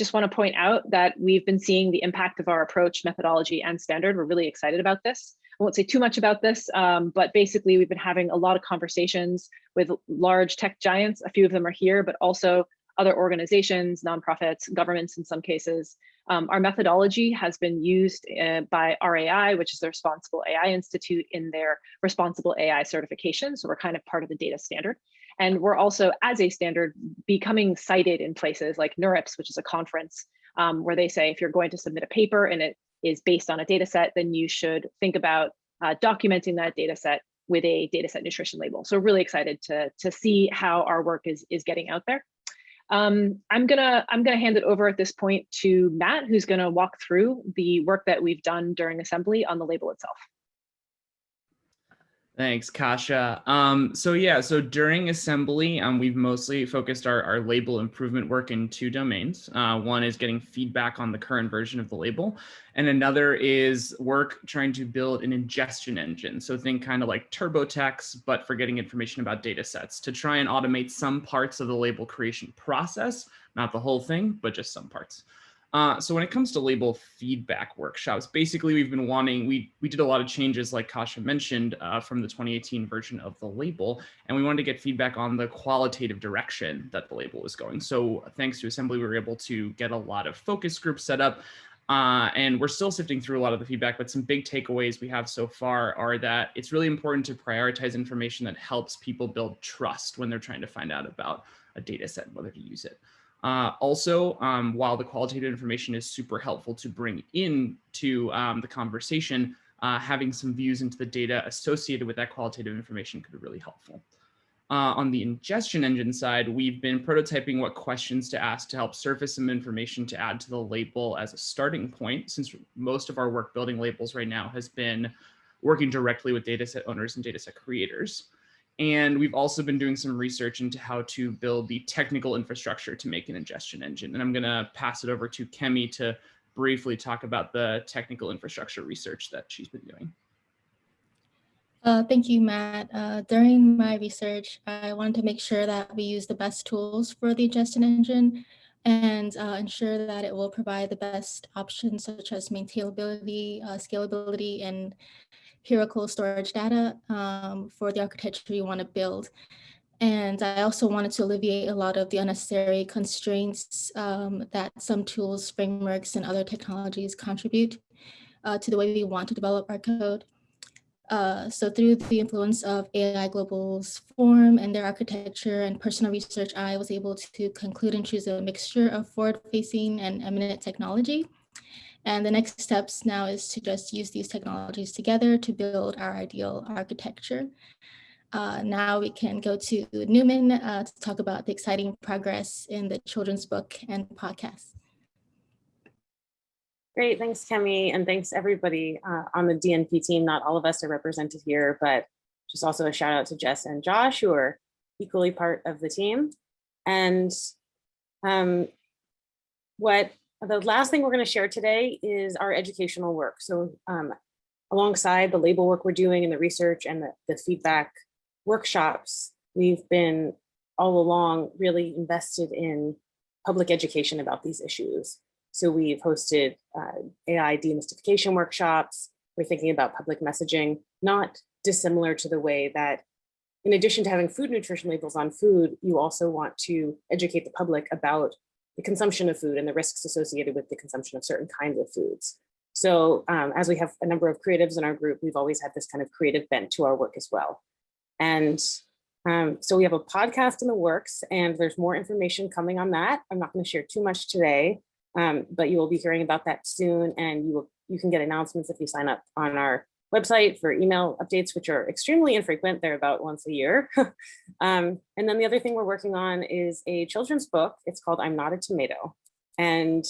just want to point out that we've been seeing the impact of our approach, methodology, and standard. We're really excited about this. I won't say too much about this, um, but basically we've been having a lot of conversations with large tech giants. A few of them are here, but also other organizations, nonprofits, governments in some cases. Um, our methodology has been used uh, by RAI, which is the Responsible AI Institute in their Responsible AI certification. So we're kind of part of the data standard. And we're also, as a standard, becoming cited in places like NeurIPS, which is a conference um, where they say if you're going to submit a paper and it is based on a data set, then you should think about uh, documenting that data set with a data set nutrition label. So really excited to, to see how our work is, is getting out there. Um, I'm gonna I'm gonna hand it over at this point to Matt, who's gonna walk through the work that we've done during assembly on the label itself. Thanks, Kasia. Um, so yeah, so during assembly, um, we've mostly focused our, our label improvement work in two domains. Uh, one is getting feedback on the current version of the label, and another is work trying to build an ingestion engine. So think kind of like TurboTax, but for getting information about data sets to try and automate some parts of the label creation process, not the whole thing, but just some parts. Uh, so when it comes to label feedback workshops, basically we've been wanting, we, we did a lot of changes like Kasia mentioned uh, from the 2018 version of the label, and we wanted to get feedback on the qualitative direction that the label was going. So thanks to Assembly, we were able to get a lot of focus groups set up uh, and we're still sifting through a lot of the feedback, but some big takeaways we have so far are that it's really important to prioritize information that helps people build trust when they're trying to find out about a data set and whether to use it. Uh, also, um, while the qualitative information is super helpful to bring into um, the conversation, uh, having some views into the data associated with that qualitative information could be really helpful. Uh, on the ingestion engine side, we've been prototyping what questions to ask to help surface some information to add to the label as a starting point, since most of our work building labels right now has been working directly with dataset owners and dataset creators. And we've also been doing some research into how to build the technical infrastructure to make an ingestion engine. And I'm going to pass it over to Kemi to briefly talk about the technical infrastructure research that she's been doing. Uh, thank you, Matt. Uh, during my research, I wanted to make sure that we use the best tools for the ingestion engine and uh, ensure that it will provide the best options such as maintainability, uh, scalability, and hierarchical storage data um, for the architecture you want to build. And I also wanted to alleviate a lot of the unnecessary constraints um, that some tools, frameworks, and other technologies contribute uh, to the way we want to develop our code. Uh, so through the influence of AI Global's form and their architecture and personal research, I was able to conclude and choose a mixture of forward-facing and eminent technology. And the next steps now is to just use these technologies together to build our ideal architecture. Uh, now we can go to Newman uh, to talk about the exciting progress in the children's book and podcast. Great, thanks, Kemi, and thanks everybody uh, on the DNP team. Not all of us are represented here, but just also a shout out to Jess and Josh, who are equally part of the team. And um, what the last thing we're going to share today is our educational work. So um, alongside the label work we're doing and the research and the, the feedback workshops, we've been all along really invested in public education about these issues. So we've hosted uh, AI demystification workshops. We're thinking about public messaging, not dissimilar to the way that in addition to having food nutrition labels on food, you also want to educate the public about the consumption of food and the risks associated with the consumption of certain kinds of foods. So um, as we have a number of creatives in our group, we've always had this kind of creative bent to our work as well. And um, so we have a podcast in the works and there's more information coming on that. I'm not going to share too much today, um, but you will be hearing about that soon and you will you can get announcements if you sign up on our website for email updates, which are extremely infrequent. They're about once a year. (laughs) um, and then the other thing we're working on is a children's book. It's called I'm Not a Tomato. And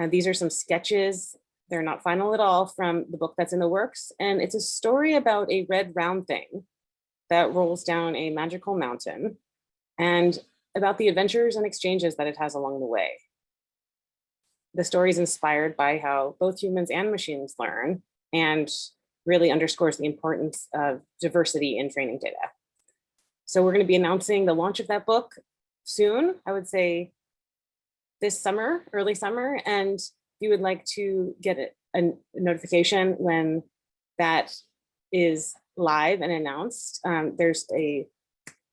uh, these are some sketches. They're not final at all from the book that's in the works. And it's a story about a red round thing that rolls down a magical mountain and about the adventures and exchanges that it has along the way. The story is inspired by how both humans and machines learn and really underscores the importance of diversity in training data. So we're going to be announcing the launch of that book soon, I would say this summer, early summer. And if you would like to get a, notification when that is live and announced, um, there's a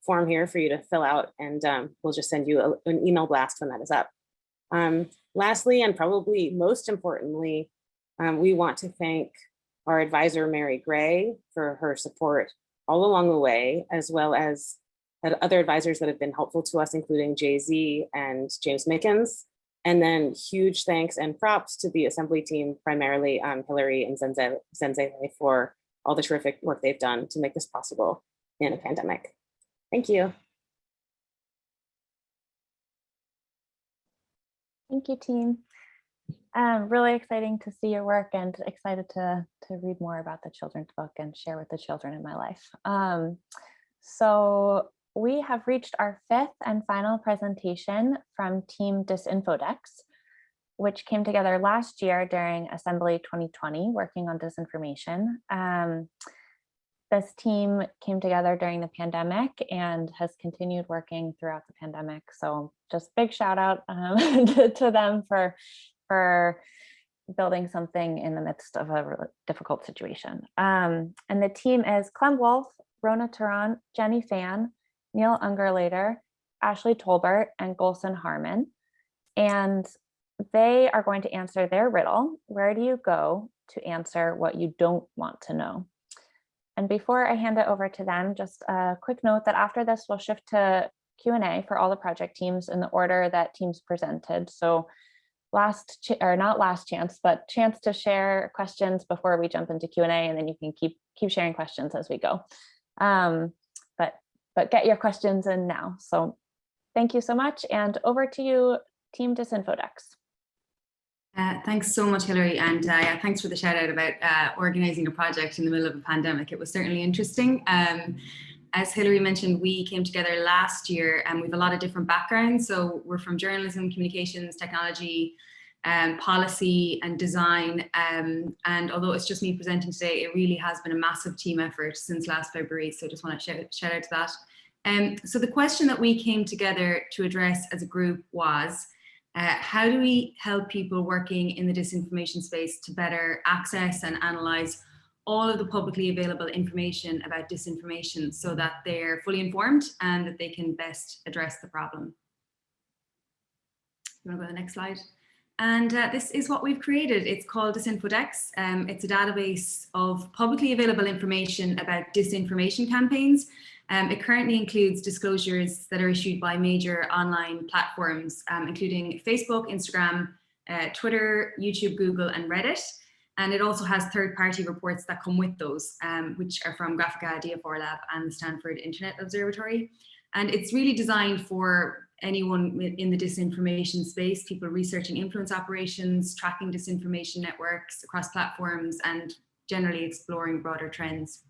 form here for you to fill out and um, we'll just send you a, an email blast when that is up. Um, lastly, and probably most importantly, um, we want to thank our advisor, Mary Gray, for her support all along the way, as well as other advisors that have been helpful to us, including JZ and James Mickens. And then huge thanks and props to the assembly team, primarily um, Hillary and Zenze, for all the terrific work they've done to make this possible in a pandemic. Thank you. Thank you, team. Um, really exciting to see your work and excited to, to read more about the children's book and share with the children in my life. Um, so we have reached our fifth and final presentation from Team Disinfodex, which came together last year during Assembly 2020, working on disinformation. Um, this team came together during the pandemic and has continued working throughout the pandemic. So just big shout out um, (laughs) to, to, them for for building something in the midst of a really difficult situation. Um, and the team is Clem Wolf, Rhona Tarrant, Jenny Fan, Neal Ungerleider, Ashley Tolbert, and Gülsin Harman. And they are going to answer their riddle. Where do you go to answer what you don't want to know? And before I hand it over to them, just a quick note that after this, we'll shift to Q&A for all the project teams in the order that teams presented. So last or not last chance, but chance to share questions before we jump into Q&A and then you can keep keep sharing questions as we go. Um, but but get your questions in now. So thank you so much and over to you, Team Disinfodex. Uh, thanks so much, Hillary, and uh, yeah, thanks for the shout out about uh, organizing a project in the middle of a pandemic. It was certainly interesting. Um, as Hilary mentioned, we came together last year and we have a lot of different backgrounds. So we're from journalism, communications, technology, um, policy and design. Um, and although it's just me presenting today, it really has been a massive team effort since last February. So I just want to shout, shout out to that. Um, so the question that we came together to address as a group was, uh, how do we help people working in the disinformation space to better access and analyze all of the publicly available information about disinformation so that they're fully informed and that they can best address the problem. You want to go to the next slide? And uh, this is what we've created. It's called Disinfodex. Um, it's a database of publicly available information about disinformation campaigns. Um, it currently includes disclosures that are issued by major online platforms, um, including Facebook, Instagram, uh, Twitter, YouTube, Google, and Reddit. And it also has third-party reports that come with those, um, which are from Graphika, DFR Lab, and the Stanford Internet Observatory. And it's really designed for anyone in the disinformation space, people researching influence operations, tracking disinformation networks across platforms, and generally exploring broader trends.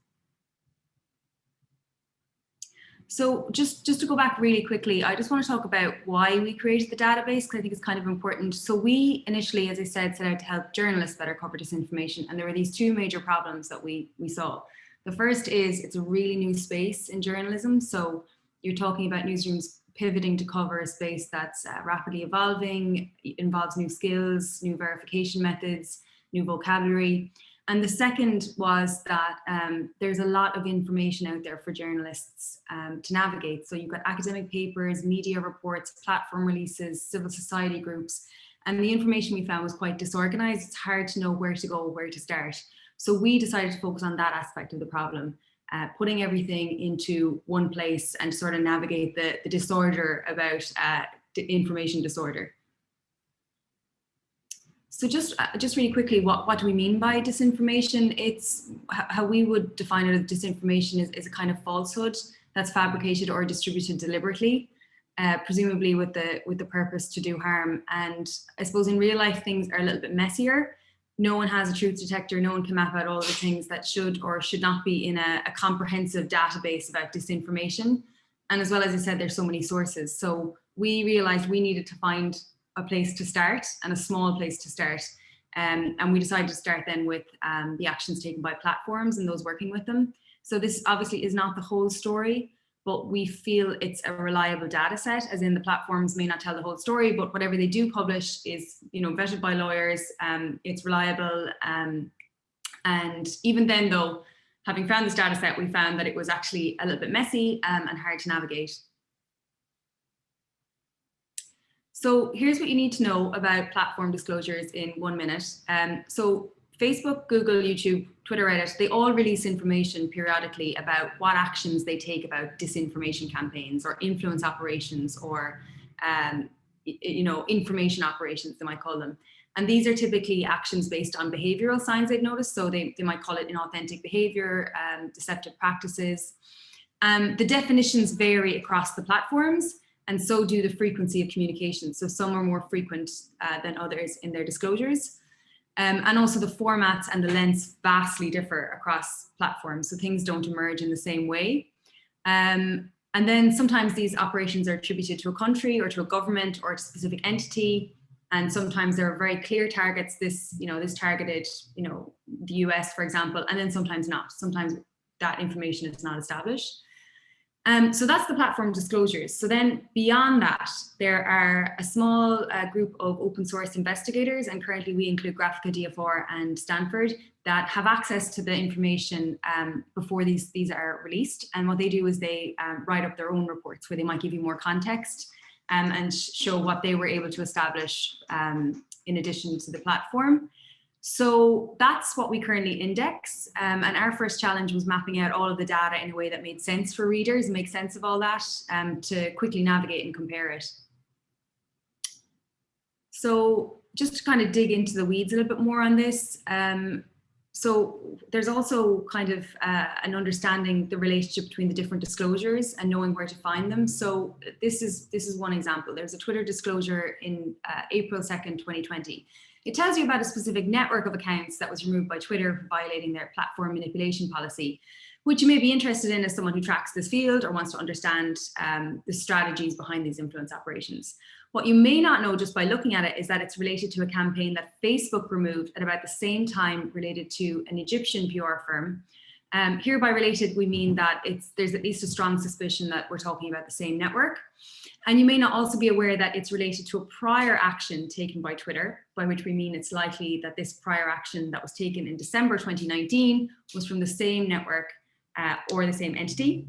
So just, just to go back really quickly, I just want to talk about why we created the database, because I think it's kind of important. So we initially, as I said, set out to help journalists better cover disinformation. And there were these two major problems that we, we saw. The first is it's a really new space in journalism. So you're talking about newsrooms pivoting to cover a space that's uh, rapidly evolving, involves new skills, new verification methods, new vocabulary. And the second was that um, there's a lot of information out there for journalists um, to navigate. So you've got academic papers, media reports, platform releases, civil society groups, and the information we found was quite disorganized. It's hard to know where to go, where to start. So we decided to focus on that aspect of the problem, uh, putting everything into one place and sort of navigate the, the disorder about uh, information disorder. So just uh, just really quickly, what, what do we mean by disinformation? It's how we would define it disinformation is, is a kind of falsehood that's fabricated or distributed deliberately, uh, presumably with the with the purpose to do harm. And I suppose in real life, things are a little bit messier. No one has a truth detector. No one can map out all the things that should or should not be in a, a comprehensive database about disinformation. And as well as I said, there's so many sources. So we realized we needed to find a place to start and a small place to start. Um, and we decided to start then with um, the actions taken by platforms and those working with them. So this obviously is not the whole story, but we feel it's a reliable data set, as in the platforms may not tell the whole story, but whatever they do publish is you know, vetted by lawyers, um, it's reliable. Um, and even then though, having found this data set, we found that it was actually a little bit messy um, and hard to navigate. So here's what you need to know about platform disclosures in one minute. Um, so Facebook, Google, YouTube, Twitter, Reddit, they all release information periodically about what actions they take about disinformation campaigns or influence operations or um, you know, information operations, they might call them. And these are typically actions based on behavioral signs they've noticed. So they, they might call it inauthentic behavior, um, deceptive practices. Um, the definitions vary across the platforms and so do the frequency of communication. So some are more frequent uh, than others in their disclosures. Um, and also the formats and the lengths vastly differ across platforms. So things don't emerge in the same way. Um, and then sometimes these operations are attributed to a country or to a government or a specific entity. And sometimes there are very clear targets. This, you know, this targeted, you know, the US, for example, and then sometimes not. Sometimes that information is not established. Um, so that's the platform disclosures. So then beyond that, there are a small uh, group of open source investigators, and currently we include Graphika DFR and Stanford that have access to the information um, before these, these are released. And what they do is they um, write up their own reports where they might give you more context um, and show what they were able to establish um, in addition to the platform. So that's what we currently index. Um, and our first challenge was mapping out all of the data in a way that made sense for readers make sense of all that um, to quickly navigate and compare it. So just to kind of dig into the weeds a little bit more on this. Um, so there's also kind of uh, an understanding the relationship between the different disclosures and knowing where to find them. So this is this is one example. There's a Twitter disclosure in uh, April 2nd, 2020. It tells you about a specific network of accounts that was removed by Twitter for violating their platform manipulation policy, which you may be interested in as someone who tracks this field or wants to understand um, the strategies behind these influence operations. What you may not know just by looking at it is that it's related to a campaign that Facebook removed at about the same time related to an Egyptian PR firm Um, hereby related, we mean that it's there's at least a strong suspicion that we're talking about the same network. And you may not also be aware that it's related to a prior action taken by Twitter, by which we mean it's likely that this prior action that was taken in December 2019 was from the same network uh, or the same entity.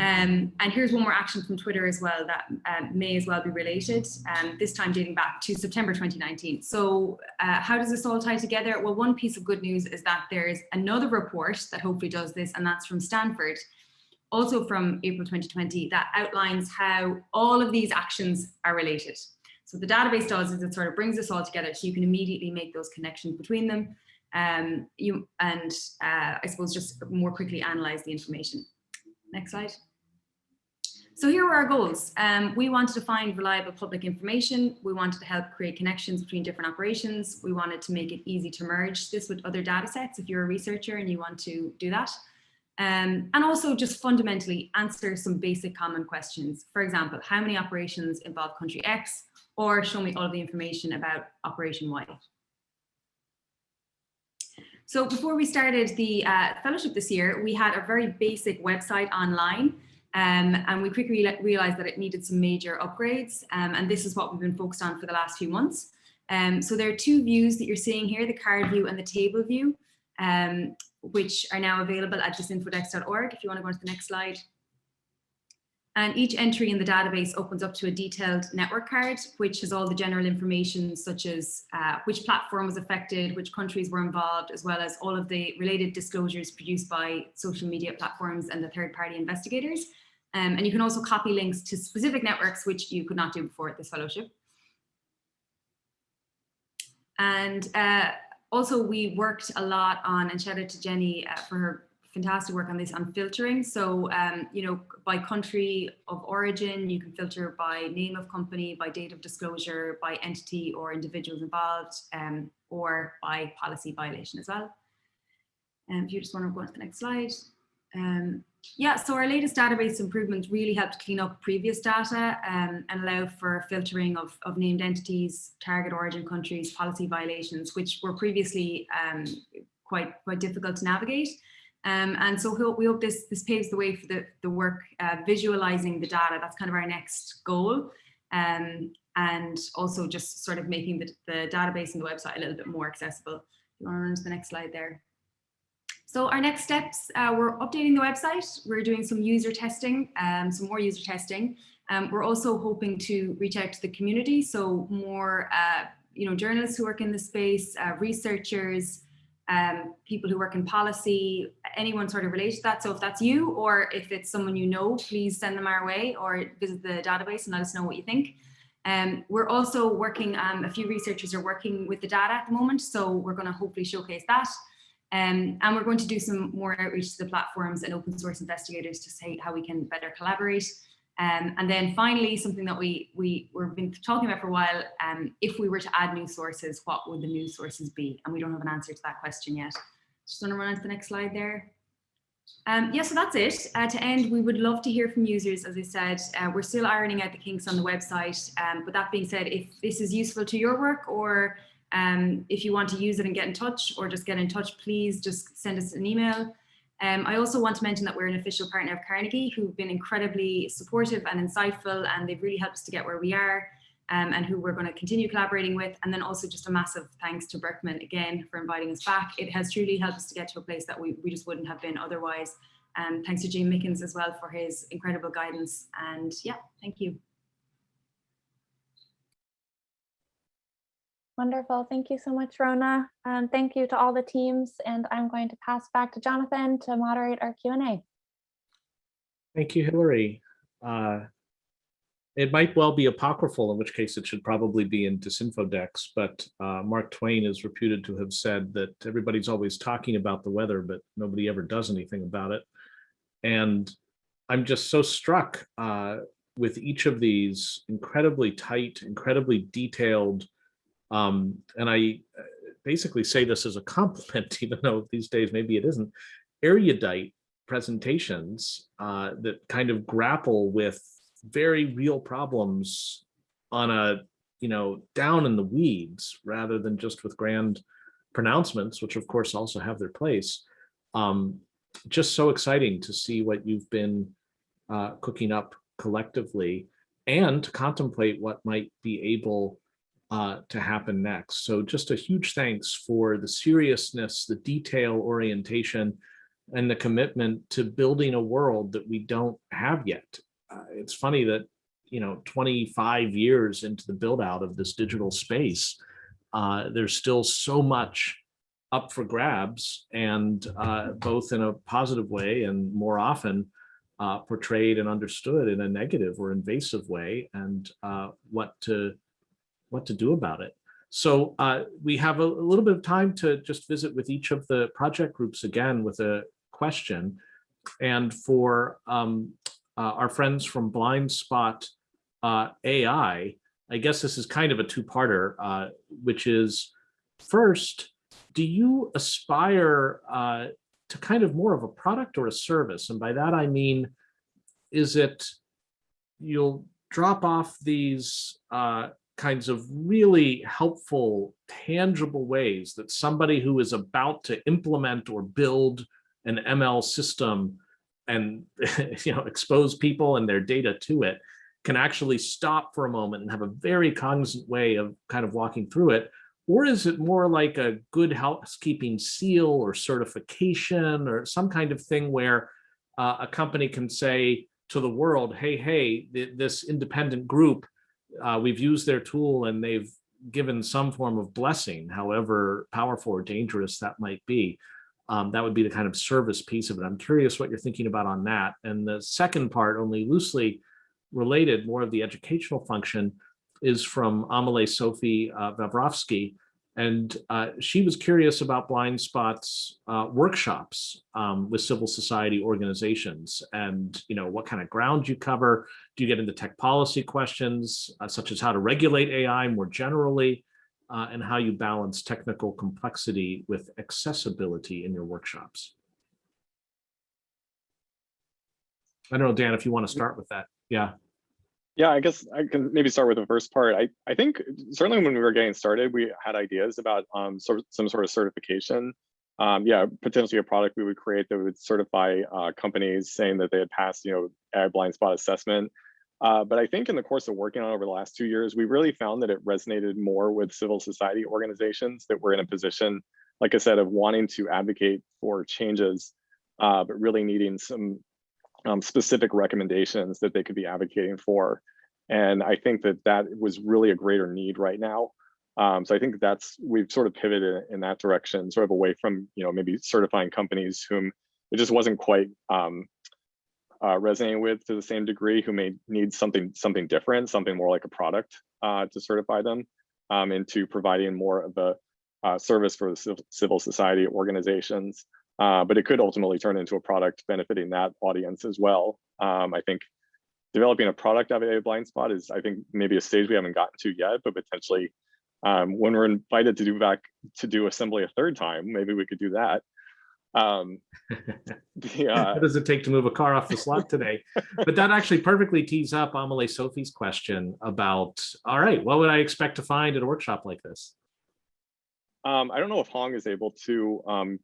Um, and here's one more action from Twitter as well that um, may as well be related, um, this time dating back to September 2019. So uh, how does this all tie together? Well, one piece of good news is that there's another report that hopefully does this, and that's from Stanford, also from April 2020, that outlines how all of these actions are related. So the database does is it sort of brings us all together so you can immediately make those connections between them um, you, and uh, I suppose just more quickly analyze the information. Next slide. So here were our goals. Um, we wanted to find reliable public information. We wanted to help create connections between different operations. We wanted to make it easy to merge this with other data sets if you're a researcher and you want to do that. Um, and also just fundamentally answer some basic common questions. For example, how many operations involve country X or show me all of the information about operation Y. So before we started the uh, fellowship this year, we had a very basic website online um, and we quickly realized that it needed some major upgrades. Um, and this is what we've been focused on for the last few months. Um, so there are two views that you're seeing here, the card view and the table view, um, which are now available at disinfodex.org. If you want to go on to the next slide. And each entry in the database opens up to a detailed network card, which has all the general information such as uh, which platform was affected, which countries were involved, as well as all of the related disclosures produced by social media platforms and the third party investigators. Um, and you can also copy links to specific networks, which you could not do before at this fellowship. And uh, also we worked a lot on, and shout out to Jenny uh, for her fantastic work on this on filtering. So, um, you know, by country of origin, you can filter by name of company, by date of disclosure, by entity or individuals involved, um, or by policy violation as well. And um, if you just want to go on to the next slide. Um, yeah, so our latest database improvements really helped clean up previous data um, and allow for filtering of, of named entities, target origin countries, policy violations, which were previously um, quite, quite difficult to navigate. Um, and so we hope, we hope this, this paves the way for the, the work uh, visualizing the data. That's kind of our next goal. Um, and also just sort of making the, the database and the website a little bit more accessible. You want to run to the next slide there. So our next steps, uh, we're updating the website. We're doing some user testing, um, some more user testing. Um, we're also hoping to reach out to the community. So more, uh, you know, journalists who work in the space, uh, researchers, um, people who work in policy, anyone sort of related to that. So if that's you or if it's someone you know, please send them our way or visit the database and let us know what you think. Um, we're also working, um, a few researchers are working with the data at the moment, so we're going to hopefully showcase that. Um, and we're going to do some more outreach to the platforms and open source investigators to say how we can better collaborate. Um, and then finally, something that we, we, we've been talking about for a while, um, if we were to add new sources, what would the new sources be? And we don't have an answer to that question yet. Just to run on to the next slide there. Um, yeah, so that's it. Uh, to end, we would love to hear from users. As I said, uh, we're still ironing out the kinks on the website. Um, but that being said, if this is useful to your work or um, if you want to use it and get in touch or just get in touch, please just send us an email. Um, I also want to mention that we're an official partner of Carnegie who've been incredibly supportive and insightful and they've really helped us to get where we are um, and who we're going to continue collaborating with. And then also just a massive thanks to Berkman again for inviting us back. It has truly helped us to get to a place that we, we just wouldn't have been otherwise. And um, thanks to James Mickens as well for his incredible guidance. And yeah, thank you. Wonderful. Thank you so much, Rhona. And thank you to all the teams. And I'm going to pass back to Jonathan to moderate our Q&A. Thank you, Hillary. Uh, it might well be apocryphal, in which case it should probably be in Disinfodex, but uh, Mark Twain is reputed to have said that everybody's always talking about the weather, but nobody ever does anything about it. And I'm just so struck uh, with each of these incredibly tight, incredibly detailed um, and I uh, basically say this as a compliment, (laughs) even though these days maybe it isn't, erudite presentations uh, that kind of grapple with very real problems on a, you know, down in the weeds rather than just with grand pronouncements, which of course also have their place. Um, just so exciting to see what you've been uh, cooking up collectively and to contemplate what might be able uh, to happen next. So just a huge thanks for the seriousness, the detail orientation, and the commitment to building a world that we don't have yet. Uh, it's funny that, you know, 25 years into the build out of this digital space, uh, there's still so much up for grabs and uh, both in a positive way and more often uh, portrayed and understood in a negative or invasive way and uh, what to what to do about it. So uh, we have a, a, little bit of time to just visit with each of the project groups again with a question. And for um, uh, our friends from Blind Spot uh, AI, I guess this is kind of a two-parter, uh, which is first, do you aspire uh, to kind of more of a product or a service? And by that, I mean, is it you'll drop off these uh, kinds of really helpful, tangible ways that somebody who is about to implement or build an ML system and (laughs) you know expose people and their data to it can actually stop for a moment and have a very cognizant way of kind of walking through it? Or is it more like a good housekeeping seal or certification or some kind of thing where uh, a company can say to the world hey hey th this independent group uh, we've used their tool and they've given some form of blessing, however powerful or dangerous that might be. Um, that would be the kind of service piece of it. I'm curious what you're thinking about on that. And the second part, only loosely related, more of the educational function, is from Amelie Sophie uh, Vavrovsky, and uh, she was curious about Blind Spot's uh, workshops um, with civil society organizations and, you know, what kind of ground you cover. Do you get into tech policy questions, uh, such as how to regulate AI more generally, uh, and how you balance technical complexity with accessibility in your workshops? I don't know, Dan, if you want to start with that. Yeah. Yeah, I guess I can maybe start with the first part. I, I think certainly when we were getting started, we had ideas about um, sort of, some sort of certification. Um, yeah, potentially a product we would create that would certify uh, companies saying that they had passed, you know, AI blind spot assessment. Uh, but I think in the course of working on over the last two years, we really found that it resonated more with civil society organizations that were in a position, like I said, of wanting to advocate for changes, uh, but really needing some um, specific recommendations that they could be advocating for. And I think that that was really a greater need right now. Um, so I think that's, we've sort of pivoted in that direction, sort of away from, you know, maybe certifying companies whom it just wasn't quite um, uh, resonating with to the same degree, who may need something something different, something more like a product uh, to certify them, um, into providing more of a uh, service for the civil society organizations uh, but it could ultimately turn into a product benefiting that audience as well. Um, I think developing a product out of a blind spot is, I think, maybe a stage we haven't gotten to yet, but potentially um, when we're invited to do back to do assembly a third time, maybe we could do that. Um, (laughs) the, uh, what does it take to move a car off the slot today? (laughs) but that actually perfectly tees up Amelie Sophie's question about, all right, what would I expect to find at a workshop like this? Um, I don't know if Hong is able to um,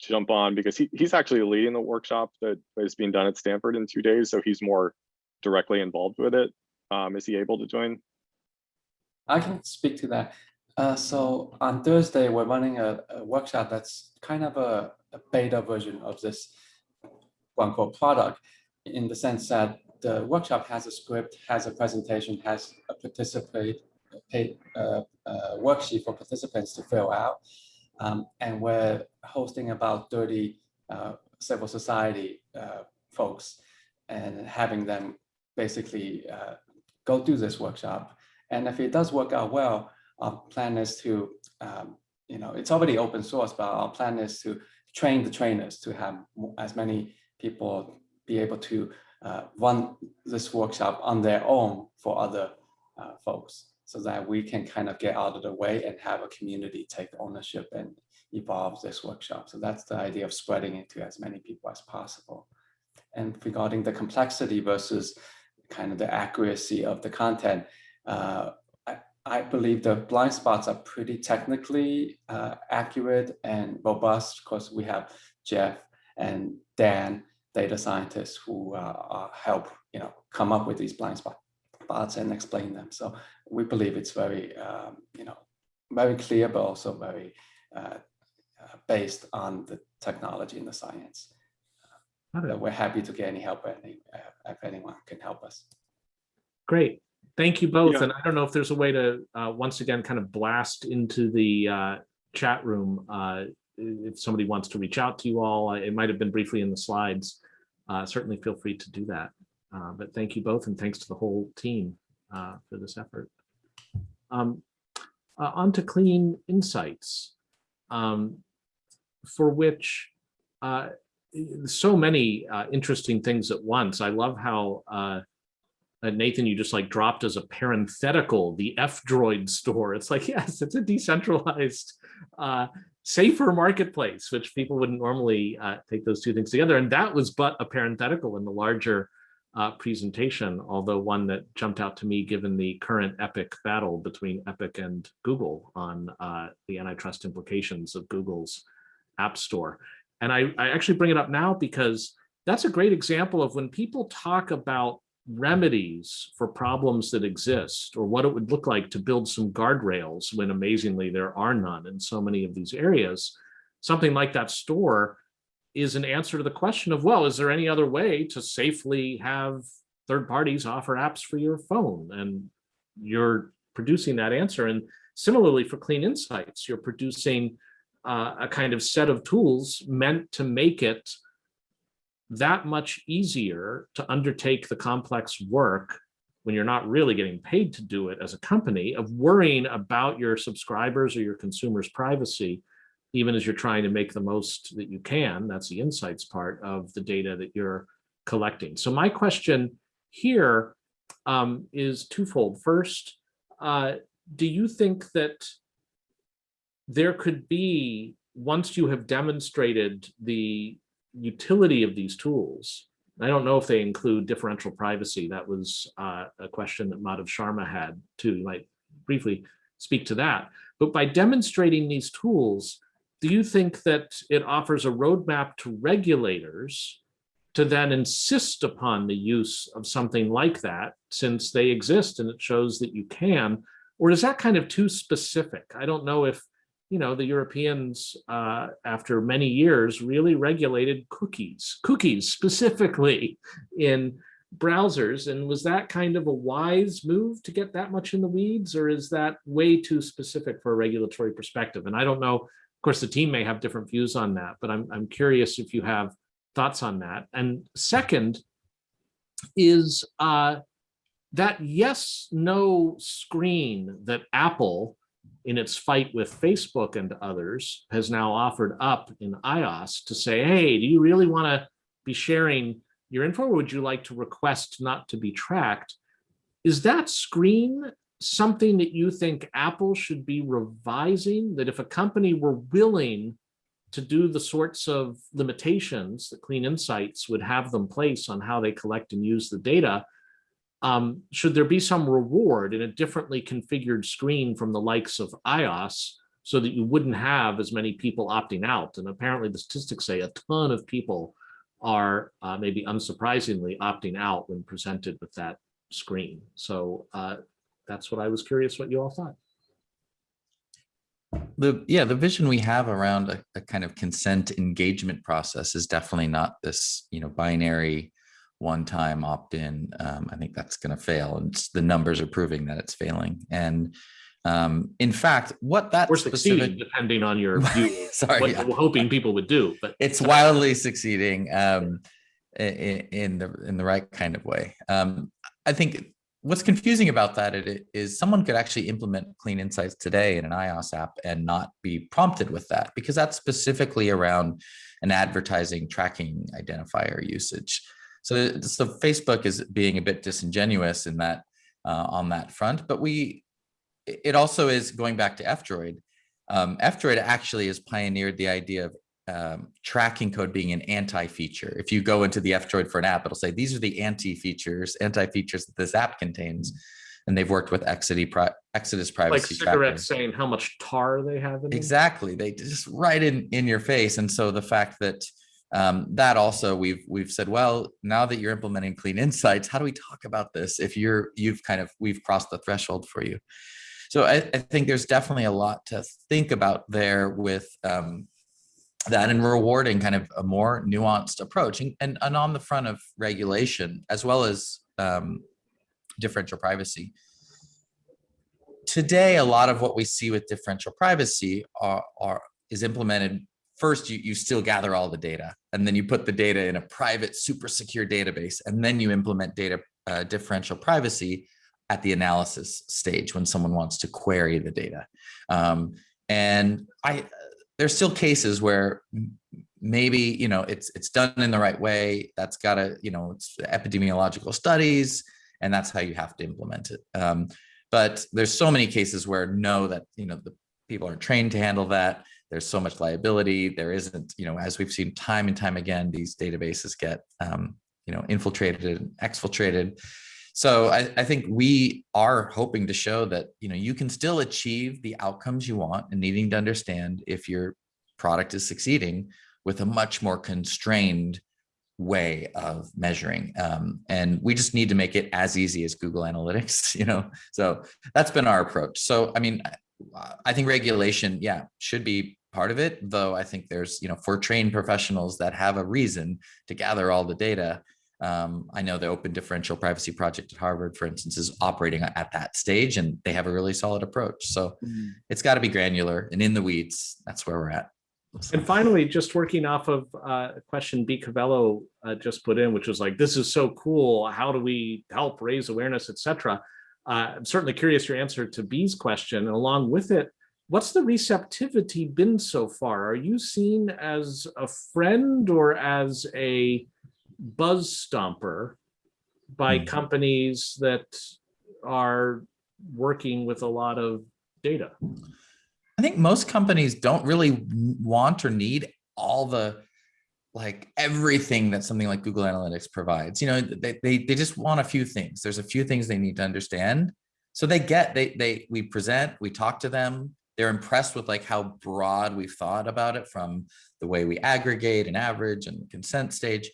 jump on because he, he's actually leading the workshop that is being done at Stanford in two days. So he's more directly involved with it. Um, is he able to join? I can speak to that. Uh, so on Thursday, we're running a, a workshop that's kind of a, a, beta version of this one called product in the sense that the workshop has a script, has a presentation, has a participate paid uh, uh, worksheet for participants to fill out. Um, and we're hosting about 30 uh, civil society uh, folks and having them basically uh, go do this workshop. And if it does work out well, our plan is to, um, you know, it's already open source, but our plan is to train the trainers to have as many people be able to uh, run this workshop on their own for other uh, folks so that we can kind of get out of the way and have a community take ownership and evolve this workshop. So that's the idea of spreading it to as many people as possible. And regarding the complexity versus kind of the accuracy of the content, uh, I, I, believe the blind spots are pretty technically uh, accurate and robust. Of course, we have Jeff and Dan, data scientists who uh, help you know come up with these blind spot spots and explain them. So we believe it's very um, you know very clear, but also very uh, uh, based on the technology and the science. Got it. we're happy to get any help any, uh, if anyone can help us. Great. Thank you both. Yeah. And I don't know if there's a way to, uh, once again, kind of blast into the uh, chat room. uh, If somebody wants to reach out to you all, it might have been briefly in the slides. uh, Certainly feel free to do that. Uh, But thank you both and thanks to the whole team uh, for this effort. Um, uh, On to Clean Insights, um, for which uh, so many uh, interesting things at once. I love how uh, Nathan, you just like dropped as a parenthetical the F-Droid store. It's like, (laughs) yes, it's a decentralized, safer marketplace, which people wouldn't normally take those two things together. And that was but a parenthetical in the larger uh, presentation, although one that jumped out to me given the current epic battle between Epic and Google on uh, the antitrust implications of Google's App Store. And I, I actually bring it up now because that's a great example of when people talk about remedies for problems that exist or what it would look like to build some guardrails when amazingly there are none in so many of these areas. Something like that store is an answer to the question of, well, is there any other way to safely have third parties offer apps for your phone? And you're producing that answer. And similarly for Clean Insights, you're producing uh, a kind of set of tools meant to make it that much easier to undertake the complex work when you're not really getting paid to do it as a company of worrying about your subscribers or your consumers privacy even as you're trying to make the most that you can that's the insights part of the data that you're collecting so my question here um, is twofold first uh, do you think that there could be once you have demonstrated the utility of these tools. I don't know if they include differential privacy. That was uh, a question that Madhav Sharma had too. You might briefly speak to that. But by demonstrating these tools, do you think that it offers a roadmap to regulators to then insist upon the use of something like that since they exist and it shows that you can? Or is that kind of too specific? I don't know if you know, the Europeans, uh, after many years, really regulated cookies, cookies specifically in browsers. And was that kind of a wise move to get that much in the weeds, or is that way too specific for a regulatory perspective? And I don't know, of course, the team may have different views on that, but I'm, I'm curious if you have thoughts on that. And second is uh, that yes, no screen that Apple in its fight with Facebook and others, has now offered up in iOS to say, hey, do you really want to be sharing your info or would you like to request not to be tracked? Is that screen something that you think Apple should be revising? That if a company were willing to do the sorts of limitations that Clean Insights would have them place on how they collect and use the data, um, should there be some reward in a differently configured screen from the likes of iOS so that you wouldn't have as many people opting out? And apparently the statistics say a ton of people are uh, maybe unsurprisingly opting out when presented with that screen. So uh, that's what I was curious what you all thought. The yeah, the vision we have around a, a kind of consent engagement process is definitely not this, you know, binary one-time opt-in, um, I think that's going to fail. And the numbers are proving that it's failing. And um, in fact, what that or specific, succeeding, depending on your (laughs) view, (laughs) sorry, what yeah. we're hoping people would do. But it's wildly succeeding um, in, in the in the right kind of way. Um, I think what's confusing about that is someone could actually implement Clean Insights today in an iOS app and not be prompted with that because that's specifically around an advertising tracking identifier usage. So, so Facebook is being a bit disingenuous in that uh, on that front, but we, it also is going back to F-Droid. Um, F-Droid actually has pioneered the idea of um, tracking code being an anti-feature. If you go into the F-Droid for an app, it'll say, these are the anti-features, anti-features that this app contains. And they've worked with Exodus, Exodus like privacy. cigarettes saying how much tar they have in them. Exactly. They just right in, in your face. And so the fact that Um, that also we've we've said, well, now that you're implementing clean insights, how do we talk about this if you're you've kind of we've crossed the threshold for you? So I, I think there's definitely a lot to think about there with um, that and rewarding kind of a more nuanced approach and, and, and on the front of regulation as well as um, differential privacy. Today, a lot of what we see with differential privacy are, are is implemented first you, you still gather all the data and then you put the data in a private super secure database and then you implement data uh, differential privacy at the analysis stage when someone wants to query the data um, and i there's still cases where maybe you know it's it's done in the right way that's got to you know it's epidemiological studies and that's how you have to implement it um, but there's so many cases where no that you know the people aren't trained to handle that there's so much liability. There isn't, you know, as we've seen time and time again, these databases get, um, you know, infiltrated and exfiltrated. So I, I, think we are hoping to show that, you know, you can still achieve the outcomes you want and needing to understand if your product is succeeding with a much more constrained way of measuring. Um, and we just need to make it as easy as Google Analytics, (laughs) you know, so that's been our approach. So, I mean, I think regulation, yeah, should be part of it, though I think there's, you know, for trained professionals that have a reason to gather all the data. Um, I know the Open Differential Privacy Project at Harvard, for instance, is operating at that stage and they have a really solid approach. So mm. it's got to be granular and in the weeds. That's where we're at. And finally, just working off of uh, a question B. Cavello uh, just put in, which was like, this is so cool. How do we help raise awareness, etc. Uh, I'm certainly curious your answer to B's question. And along with it, what's the receptivity been so far? Are you seen as a friend or as a buzz stomper by mm companies that are working with a lot of data? I think most companies don't really want or need all the like everything that something like Google Analytics provides. You know, they, they, they just want a few things. There's a few things they need to understand. So they get, they, they, we present, we talk to them, they're impressed with like how broad we've thought about it from the way we aggregate and average and consent stage.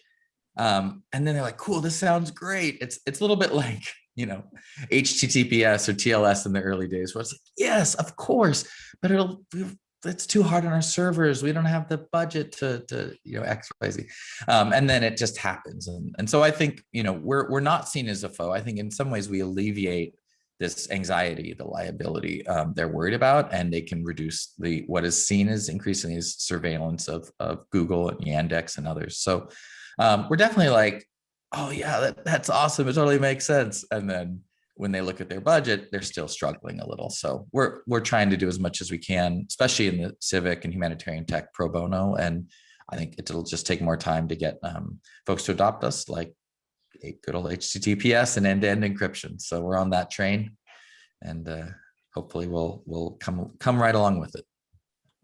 Um, and then they're like, cool, this sounds great. It's, it's a little bit (laughs) like, you know, HTTPS or TLS in the early days where it's like, yes, of course, but it'll, it's too hard on our servers. We don't have the budget to, to you know, X, Y, Z. Um, and then it just happens. And, and so I think, you know, we're, we're not seen as a foe. I think in some ways we alleviate this anxiety, the liability um, they're worried about, and they can reduce the what is seen as increasingly as surveillance of, of Google and Yandex and others. So um, we're definitely like, oh yeah, that, that's awesome. It totally makes sense. And then when they look at their budget, they're still struggling a little. So we're we're trying to do as much as we can, especially in the civic and humanitarian tech pro bono. And I think it'll just take more time to get um, folks to adopt us, like good old HTTPS and end-to-end -end encryption. So we're on that train, and uh, hopefully we'll we'll come come right along with it.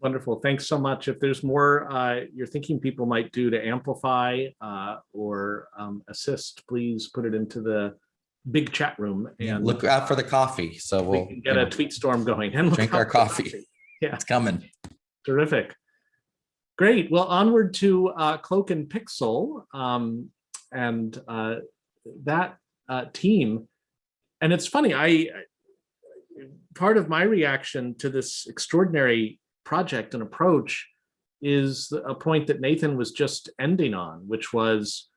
Wonderful. Thanks so much. If there's more uh, you're thinking people might do to amplify uh, or um, assist, please put it into the big chat room and yeah, look out for the coffee. So we'll we get a know, tweet storm going and drink our coffee. coffee. (laughs) Yeah, it's coming. Terrific. Great. Well, onward to uh, Cloak and Pixel. Um, and uh, that uh, team. And it's funny, I part of my reaction to this extraordinary project and approach is a point that Nathan was just ending on, which was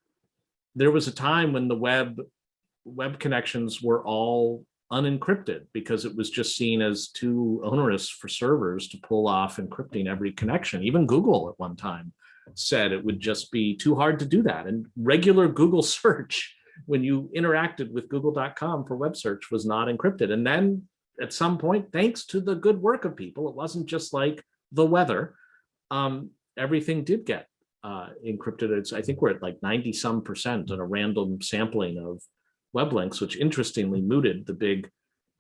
there was a time when the web web connections were all unencrypted because it was just seen as too onerous for servers to pull off encrypting every connection. Even Google at one time said it would just be too hard to do that. And regular Google (laughs) search, when you interacted with google.com for web search was not encrypted. And then at some point, thanks to the good work of people, it wasn't just like the weather, um, everything did get uh, encrypted. It's, I think we're at like 90 some percent on a random sampling of web links, which interestingly mooted the big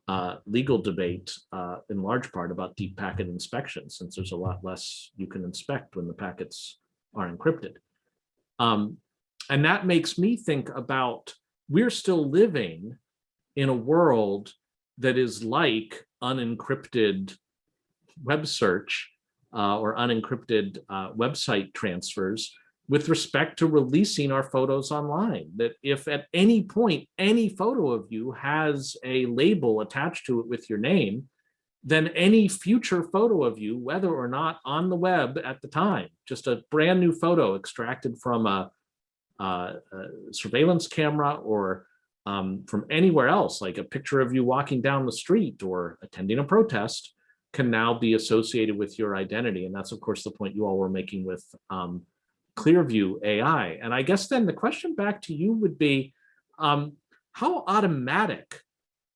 uh, legal debate uh, in large part about deep packet inspection, since there's a lot less you can inspect when the packets are encrypted. Um, and that makes me think about we're still living in a world that is like unencrypted web search uh, or unencrypted uh, website transfers with respect to releasing our photos online. That if at any point, any photo of you has a label attached to it with your name, then any future photo of you, whether or not on the web at the time, just a brand new photo extracted from a, a, a surveillance camera or um, from anywhere else, like a picture of you walking down the street or attending a protest, can now be associated with your identity. And that's, of course, the point you all were making with um, Clearview AI. And I guess then the question back to you would be, um, how automatic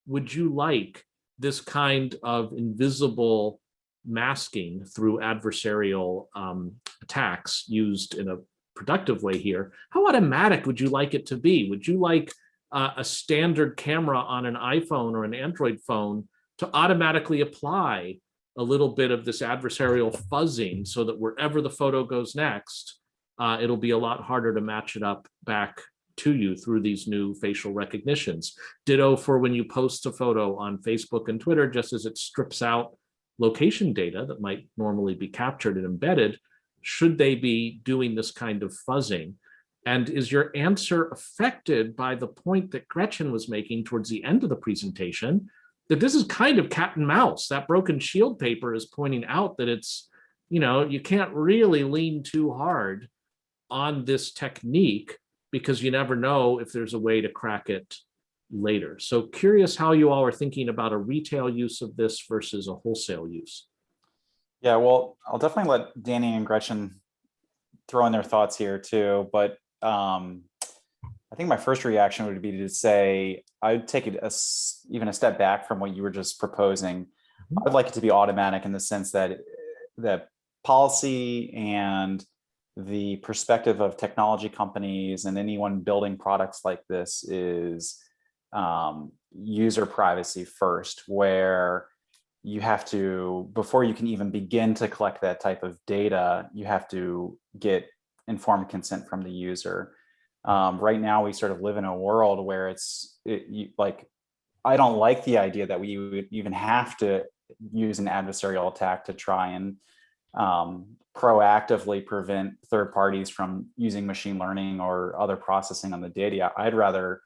would you like this kind of invisible masking through adversarial um, attacks used in a productive way here? How automatic would you like it to be? Would you like uh, a standard camera on an iPhone or an Android phone to automatically apply a little bit of this adversarial fuzzing so that wherever the photo goes next, uh, it'll be a lot harder to match it up back to you through these new facial recognitions. Ditto for when you post a photo on Facebook and Twitter, just as it strips out location data that might normally be captured and embedded, should they be doing this kind of fuzzing? And is your answer affected by the point that Gretchen was making towards the end of the presentation, that this is kind of cat and mouse. That broken shield paper is pointing out that it's, you know, you can't really lean too hard on this technique because you never know if there's a way to crack it later. So curious how you all are thinking about a retail use of this versus a wholesale use. Yeah, well, I'll definitely let Danny and Gretchen throw in their thoughts here too, but um, I think my first reaction would be to say, I'd take it a, even a step back from what you were just proposing. I'd like it to be automatic in the sense that the policy and the perspective of technology companies and anyone building products like this is um, user privacy first, where you have to, before you can even begin to collect that type of data, you have to get informed consent from the user. Um, right now, we sort of live in a world where it's it, you, like, I don't like the idea that we would even have to use an adversarial attack to try and um, proactively prevent third parties from using machine learning or other processing on the data. I'd rather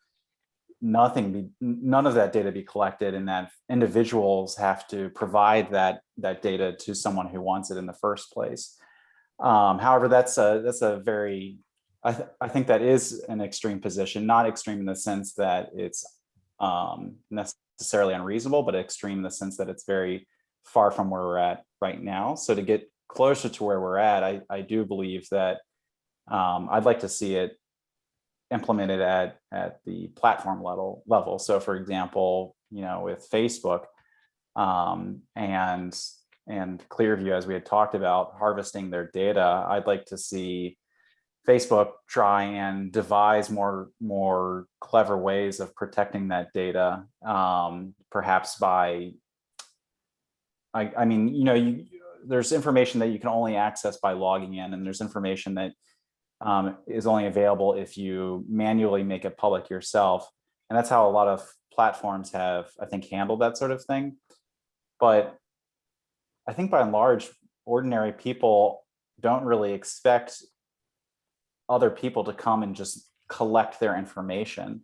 nothing be none of that data be collected and that individuals have to provide that that data to someone who wants it in the first place. Um, however, that's a that's a very I, th I think that is an extreme position, not extreme in the sense that it's um, necessarily unreasonable, but extreme in the sense that it's very far from where we're at right now. So to get closer to where we're at, I, I do believe that um, I'd like to see it implemented at, at the platform level level. So for example, you know, with Facebook um, and, and Clearview, as we had talked about harvesting their data, I'd like to see Facebook try and devise more, more clever ways of protecting that data, um, perhaps by, I, I mean, you know, you, there's information that you can only access by logging in and there's information that um, is only available if you manually make it public yourself. And that's how a lot of platforms have, I think, handled that sort of thing. But I think by and large, ordinary people don't really expect other people to come and just collect their information.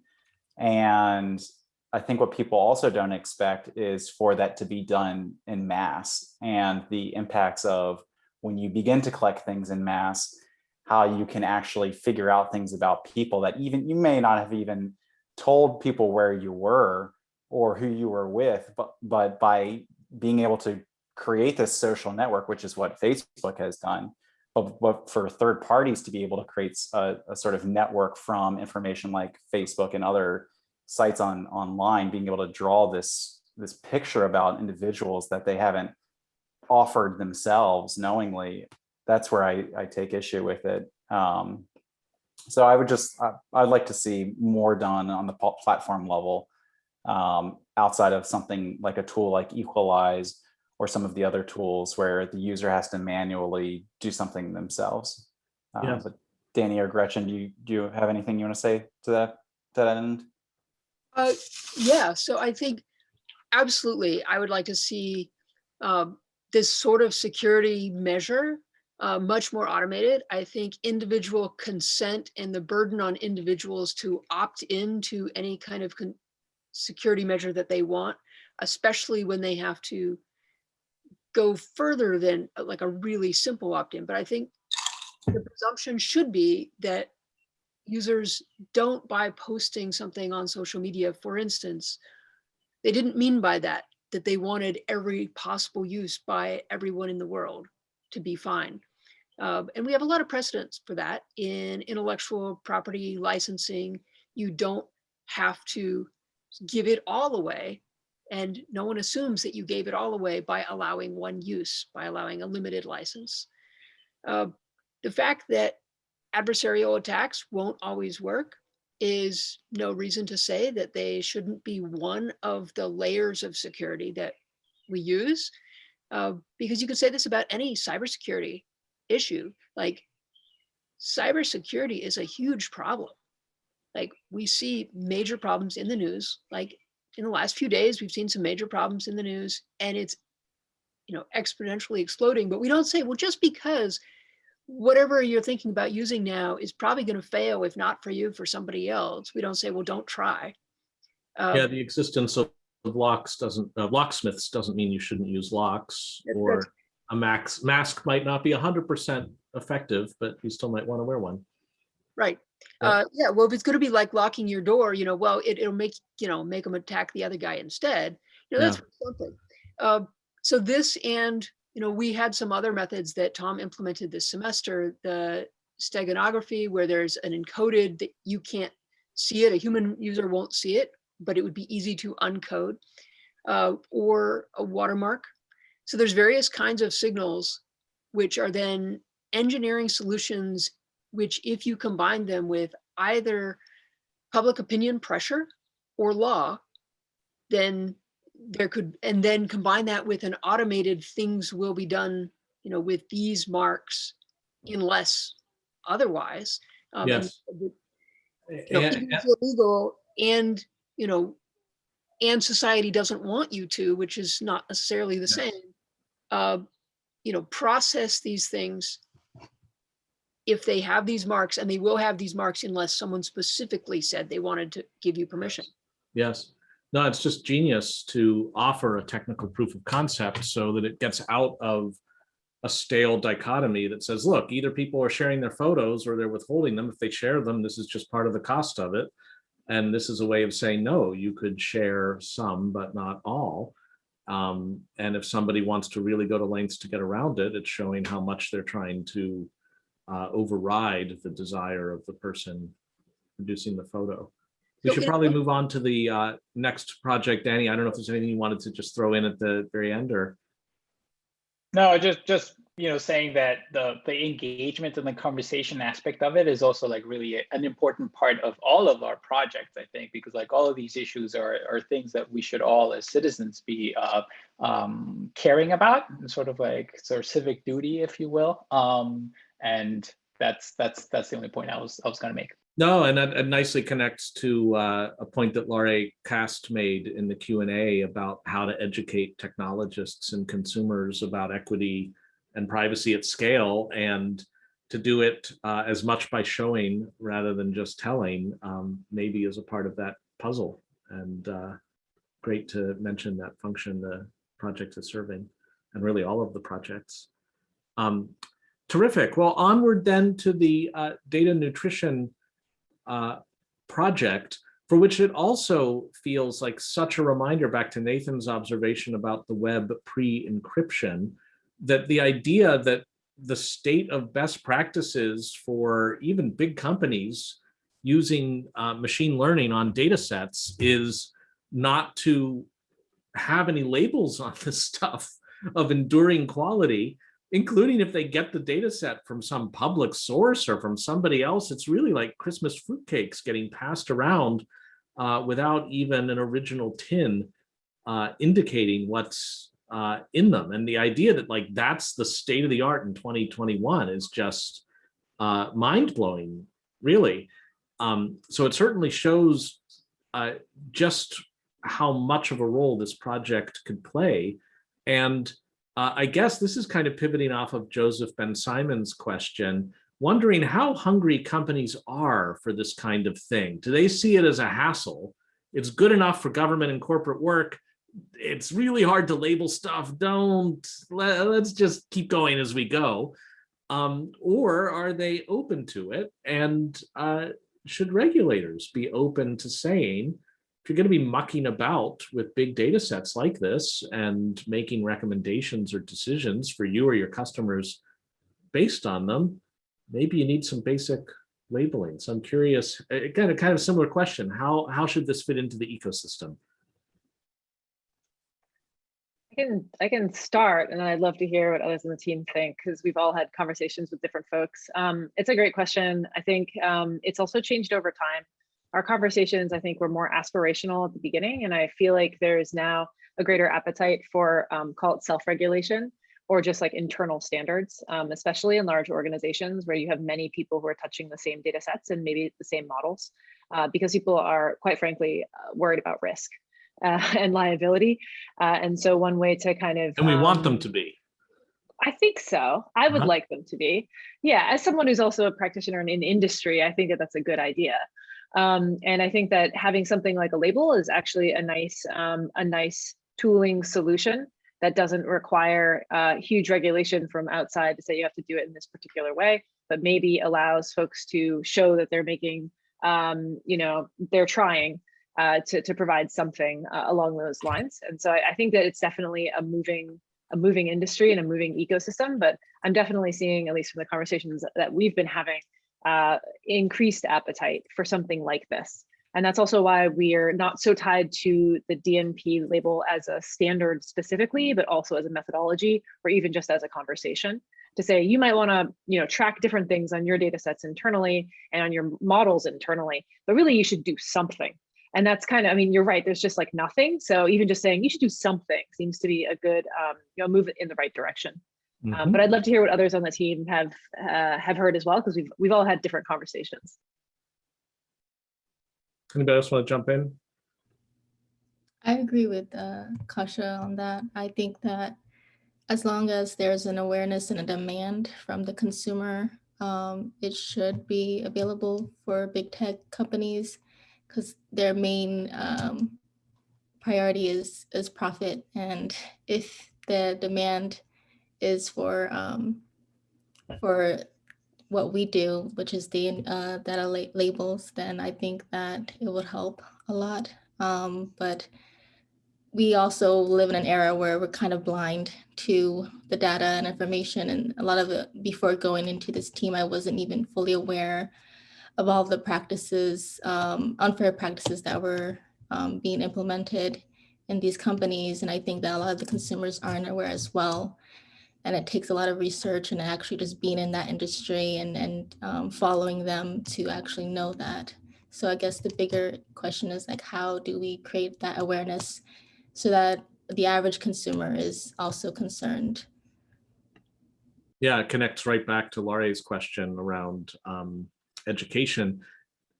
And I think what people also don't expect is for that to be done in mass and the impacts of when you begin to collect things in mass, how you can actually figure out things about people that even you may not have even told people where you were or who you were with, but, but by being able to create this social network, which is what Facebook has done, but, but for third parties to be able to create a, a sort of network from information like Facebook and other sites on online being able to draw this this picture about individuals that they haven't offered themselves knowingly that's where i i take issue with it. Um so i would just I, i'd like to see more done on the platform level um outside of something like a tool like EqualAIs or some of the other tools where the user has to manually do something themselves um, Yeah. but danny or gretchen do you do you have anything you want to say to that to that end Uh, yeah, so I think absolutely, I would like to see um, this sort of security measure uh, much more automated. I think individual consent and the burden on individuals to opt into any kind of security measure that they want, especially when they have to go further than uh, like a really simple opt-in. But I think the presumption should be that users don't by posting something on social media, for instance, they didn't mean by that that they wanted every possible use by everyone in the world to be fine. Uh, and we have a lot of precedents for that in intellectual property licensing. You don't have to give it all away. And no one assumes that you gave it all away by allowing one use, by allowing a limited license. Uh, the fact that adversarial attacks won't always work is no reason to say that they shouldn't be one of the layers of security that we use. Uh, because you could say this about any cybersecurity issue. Like cybersecurity is a huge problem. Like we see major problems in the news. Like in the last few days, we've seen some major problems in the news and it's, you know, exponentially exploding. But we don't say, well, just because whatever you're thinking about using now is probably going to fail, if not for you, for somebody else. We don't say, well, don't try. Um, Yeah, the existence of locks doesn't, uh, locksmiths doesn't mean you shouldn't use locks or that's- a max, mask might not be hundred percent effective, but you still might want to wear one. Right. Yeah. Uh, yeah, well, if it's gonna be like locking your door, you know, well, it, it'll make, you know, make them attack the other guy instead. You know, that's something. Uh, so this and, you know, we had some other methods that Tom implemented this semester, the steganography, where there's an encoded that you can't see it, a human user won't see it, but it would be easy to uncode, uh, or a watermark. So there's various kinds of signals which are then engineering solutions which if you combine them with either public opinion pressure or law, then there could, and then combine that with an automated things will be done, you know, with these marks unless otherwise. um, Yes. the- you know, And- illegal and, you know, and society doesn't want you to, which is not necessarily the same, uh, you know, process these things if they have these marks and they will have these marks unless someone specifically said they wanted to give you permission. Yes. No, it's just genius to offer a technical proof of concept so that it gets out of a stale dichotomy that says, look, either people are sharing their photos or they're withholding them. If they share them, this is just part of the cost of it. And this is a way of saying, no, you could share some, but not all. Um, and if somebody wants to really go to lengths to get around it, it's showing how much they're trying to uh, override the desire of the person producing the photo. We So should probably move on to the uh, next project. Danny, I don't know if there's anything you wanted to just throw in at the very end or, No, just just you know saying that the the engagement and the conversation aspect of it is also like really a- an important part of all of our projects, I think, because like all of these issues are are things that we should all as citizens be uh, um, caring about, sort of like sort of civic duty, if you will. Um, and that's that's that's the only point I was I was going to make. no, and that that nicely connects to uh, a point that Laurie Cast made in the Q and A about how to educate technologists and consumers about equity and privacy at scale and to do it uh, as much by showing rather than just telling, um, maybe is a part of that puzzle. And uh, great to mention that function the project is serving, and really all of the projects. Um, terrific. Well, onward then to the uh, data nutrition uh, project, for which it also feels like such a reminder back to Nathan's observation about the web pre-encryption, that the idea that the state of best practices for even big companies using uh, machine learning on data sets is not to have any labels on this (laughs) stuff of enduring quality, including if they get the data set from some public source or from somebody else. It's really like Christmas fruitcakes getting passed around uh, without even an original tin uh, indicating what's uh, in them. And the idea that like that's the state of the art in 2021 is just uh, mind blowing, really. Um, so it certainly shows uh, just how much of a role this project could play. And Uh, I guess this is kind of pivoting off of Joseph Ben Simon's question, wondering how hungry companies are for this kind of thing. Do they see it as a hassle? It's good enough for government and corporate work. It's really hard to label stuff. Don't let, let's just keep going as we go. Um, or are they open to it? And uh, should regulators be open to saying, if you're going to be mucking about with big data sets like this and making recommendations or decisions for you or your customers based on them, maybe you need some basic labeling. So I'm curious, again, a kind of similar question, how, how should this fit into the ecosystem? I can, I can start and I'd love to hear what others on the team think because we've all had conversations with different folks. Um, it's a great question. I think um, it's also changed over time. Our conversations, I think, were more aspirational at the beginning, and I feel like there is now a greater appetite for um, call it self-regulation or just like internal standards, um, especially in large organizations where you have many people who are touching the same data sets and maybe the same models, uh, because people are quite frankly uh, worried about risk (laughs) uh, and liability. Uh, and so one way to kind of- And we want them um, to be. I think so. I would Uh-huh. like them to be. Yeah, as someone who's also a practitioner in, in industry, I think that that's a good idea. Um, and I think that having something like a label is actually a nice, um, a nice tooling solution that doesn't require uh, huge regulation from outside to say you have to do it in this particular way, but maybe allows folks to show that they're making, um, you know, they're trying uh, to, to provide something uh, along those lines. And so I, I think that it's definitely a moving a moving industry and a moving ecosystem, but I'm definitely seeing, at least from the conversations that we've been having, uh, increased appetite for something like this. And that's also why we are not so tied to the DNP label as a standard specifically, but also as a methodology or even just as a conversation to say you might want to you know track different things on your data sets internally and on your models internally, but really you should do something. And that's kind of, I mean, you're right, there's just like nothing. So even just saying you should do something seems to be a good, um, you know, move in the right direction. Um, Mhm. but I'd love to hear what others on the team have uh, have heard as well, because we've we've all had different conversations. Anybody else want to jump in? I agree with uh, Kasia on that. I think that as long as there's an awareness and a demand from the consumer, um, it should be available for big tech companies because their main um, priority is is profit. And if the demand is for um, for what we do, which is the uh, data la- labels, then I think that it would help a lot. Um, but we also live in an era where we're kind of blind to the data and information. And a lot of it, before going into this team, I wasn't even fully aware of all the practices, um, unfair practices that were um, being implemented in these companies. And I think that a lot of the consumers aren't aware as well. And it takes a lot of research and actually just being in that industry and, and um, following them to actually know that. So I guess the bigger question is like, how do we create that awareness so that the average consumer is also concerned? Yeah, it connects right back to Laurie's question around um, education,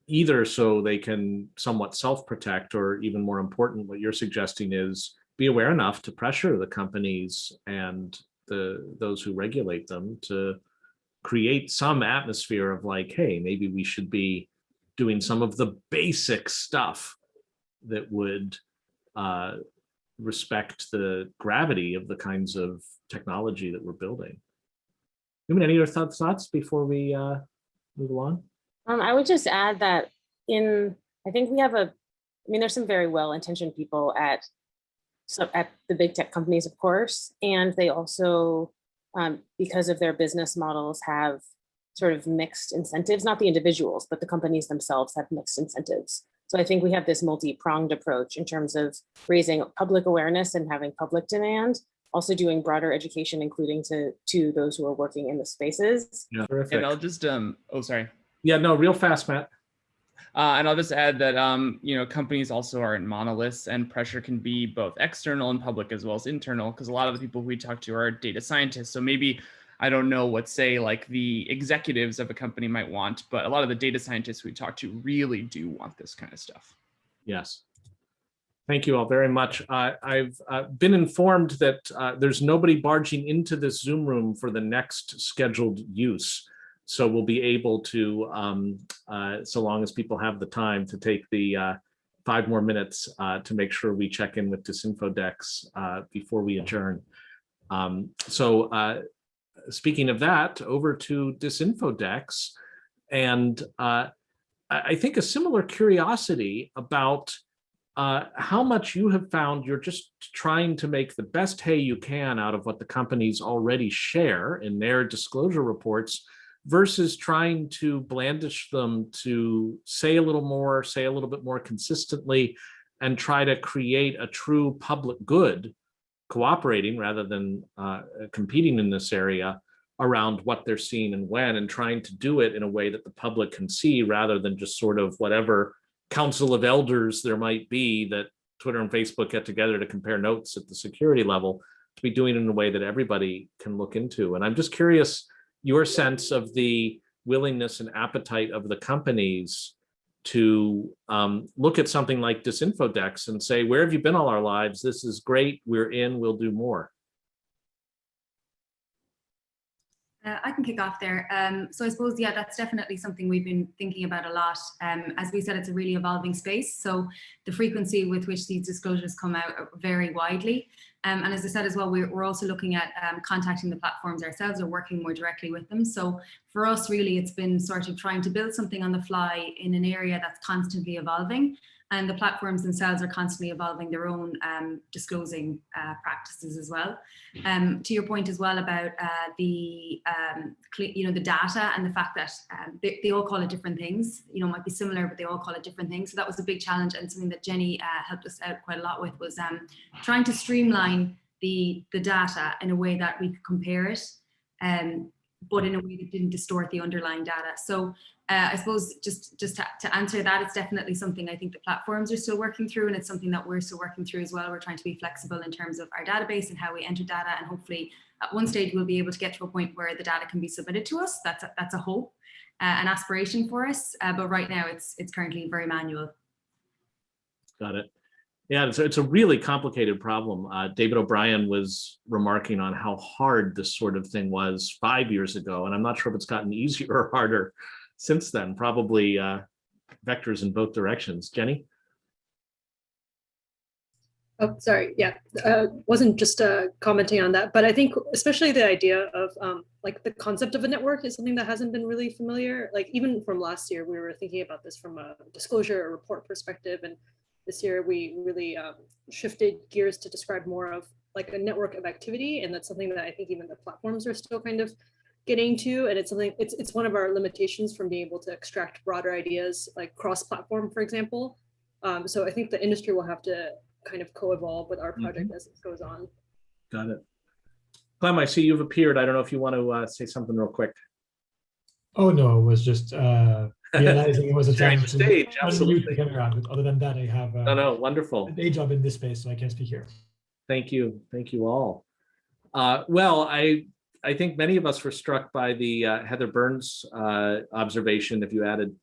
either so they can somewhat self-protect or even more important, what you're suggesting is be aware enough to pressure the companies and the those who regulate them to create some atmosphere of like, hey, maybe we should be doing some of the basic stuff that would uh, respect the gravity of the kinds of technology that we're building. I mean, any other thoughts, thoughts before we uh, move along? Um, I would just add that in, I think we have a, I mean, there's some very well-intentioned people at, so at the big tech companies, of course, and they also, um, because of their business models, have sort of mixed incentives, not the individuals, but the companies themselves have mixed incentives. So I think we have this multi-pronged approach in terms of raising public awareness and having public demand, also doing broader education, including to, to those who are working in the spaces. Yeah, And. I'll just, um, oh, sorry. Yeah, no, real fast, Matt. Uh, and I'll just add that, um, you know, companies also aren't monoliths and pressure can be both external and public as well as internal, because a lot of the people we talk to are data scientists. So maybe, I don't know what say like the executives of a company might want, but a lot of the data scientists we talk to really do want this kind of stuff. Yes. Thank you all very much. Uh, I've uh, been informed that uh, there's nobody barging into this Zoom room for the next scheduled use. So we'll be able to, um, uh, so long as people have the time to take the uh, five more minutes uh, to make sure we check in with Disinfodex uh, before we adjourn. Um, so uh, speaking of that, over to Disinfodex. And uh, I think a similar curiosity about uh, how much you have found you're just trying to make the best hay you can out of what the companies already share in their disclosure reports versus trying to blandish them to say a little more, say a little bit more consistently, and try to create a true public good, cooperating rather than uh, competing in this area around what they're seeing and when, and trying to do it in a way that the public can see rather than just sort of whatever council of elders there might be that Twitter and Facebook get together to compare notes at the security level to be doing it in a way that everybody can look into. And I'm just curious your sense of the willingness and appetite of the companies to um, look at something like Disinfodex and say, where have you been all our lives? This is great. We're in, we'll do more. Uh, I can kick off there. Um, so I suppose, yeah, that's definitely something we've been thinking about a lot. Um, as we said, it's a really evolving space. So the frequency with which these disclosures come out vary widely. Um, and as I said as well, we're, we're also looking at um, contacting the platforms ourselves or working more directly with them. So for us, really, it's been sort of trying to build something on the fly in an area that's constantly evolving and the platforms themselves are constantly evolving their own um, disclosing uh, practices as well. Um, to your point as well about uh, the, um, you know, the data and the fact that um, they, they, all call it different things, you know, might be similar, but they all call it different things. So that was a big challenge and something that Jenny uh, helped us out quite a lot with was um, trying to streamline the, the data in a way that we could compare it um, but in a way that didn't distort the underlying data. So uh, I suppose just, just to, to, answer that, it's definitely something I think the platforms are still working through and it's something that we're still working through as well. We're trying to be flexible in terms of our database and how we enter data and hopefully at one stage we'll be able to get to a point where the data can be submitted to us. That's a, that's a hope, uh, an aspiration for us, uh, but right now it's, it's currently very manual. Got it. Yeah, it's, it's a really complicated problem. Uh, David O'Brien was remarking on how hard this sort of thing was five years ago, and I'm not sure if it's gotten easier or harder since then, probably uh, vectors in both directions. Jenny? Oh, sorry. Yeah, uh, wasn't just uh, commenting on that, but I think especially the idea of um, like the concept of a network is something that hasn't been really familiar. Like even from last year, we were thinking about this from a disclosure or report perspective. And this year we really um, shifted gears to describe more of like a network of activity. And that's something that I think even the platforms are still kind of getting to and it's something it's it's one of our limitations from being able to extract broader ideas like cross-platform for example. Um, so i think the industry will have to kind of co-evolve with our project mm -hmm. as it goes on. Got it. Clem i see you've appeared. I don't know if you want to uh, say something real quick. Oh no it was just uh realizing it was a (laughs) time to stage absolutely. camera. Other than that i have uh, no no wonderful. a day job in this space so i can't speak here. Thank you. Thank you all. Uh well i I think many of us were struck by the uh, Heather Burns uh, observation. If you added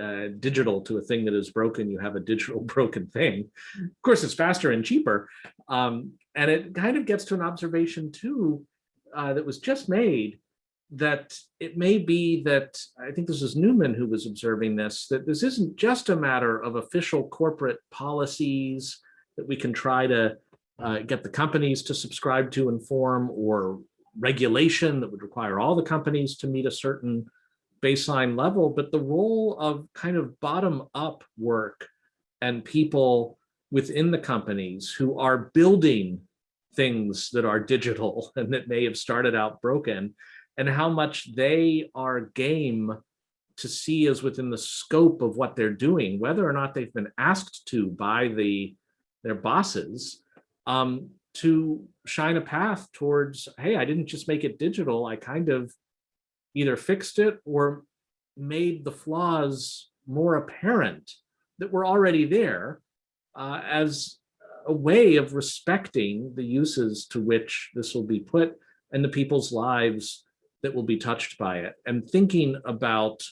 uh, digital to a thing that is broken, you have a digital (laughs) broken thing. Of course, it's faster and cheaper. Um, and it kind of gets to an observation too uh, that was just made that it may be that, I think this is Newman who was observing this, that this isn't just a matter of official corporate policies that we can try to uh, get the companies to subscribe to and form or regulation that would require all the companies to meet a certain baseline level, but the role of kind of bottom up work and people within the companies who are building things that are digital (laughs) and that may have started out broken and how much they are game to see as within the scope of what they're doing, whether or not they've been asked to by the their bosses, um, to shine a path towards, hey, I didn't just make it digital, I kind of either fixed it or made the flaws more apparent that were already there uh, as a way of respecting the uses to which this will be put and the people's lives that will be touched by it. And thinking about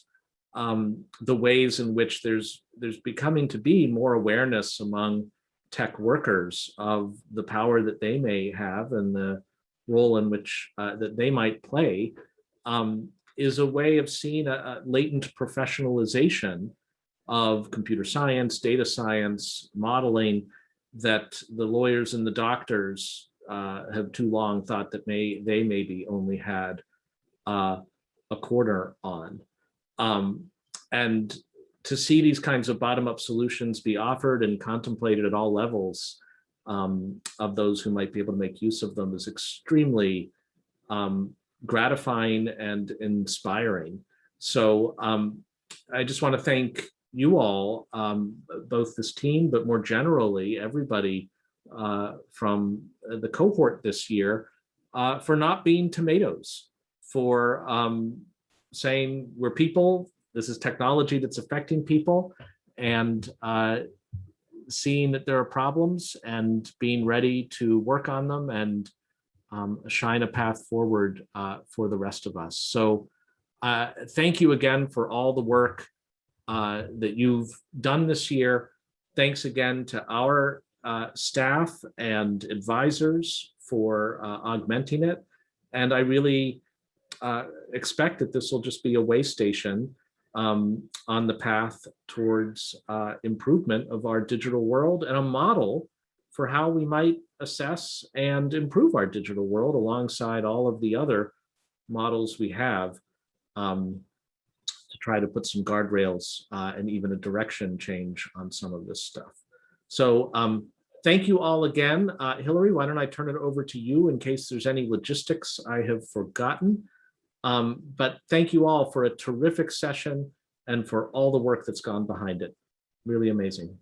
um, the ways in which there's there's becoming to be more awareness among tech workers of the power that they may have and the role in which uh, that they might play um, is a way of seeing a, a latent professionalization of computer science, data science, modeling that the lawyers and the doctors uh, have too long thought that may they maybe only had uh, a corner on. Um, and to see these kinds of bottom-up solutions be offered and contemplated at all levels um, of those who might be able to make use of them is extremely um, gratifying and inspiring. So um, I just want to thank you all, um, both this team, but more generally, everybody uh, from the cohort this year uh, for not being tomatoes, for um, saying we're people, this is technology that's affecting people, and uh, seeing that there are problems and being ready to work on them and um, shine a path forward uh, for the rest of us. So uh, thank you again for all the work uh, that you've done this year. Thanks again to our uh, staff and advisors for uh, augmenting it. And I really expect that this will just be a way station um, on the path towards uh, improvement of our digital world and a model for how we might assess and improve our digital world alongside all of the other models we have um, to try to put some guardrails uh, and even a direction change on some of this stuff. So um, thank you all again. Uh, Hillary, why don't I turn it over to you in case there's any logistics I have forgotten. Um, but thank you all for a terrific session and for all the work that's gone behind it. Really amazing.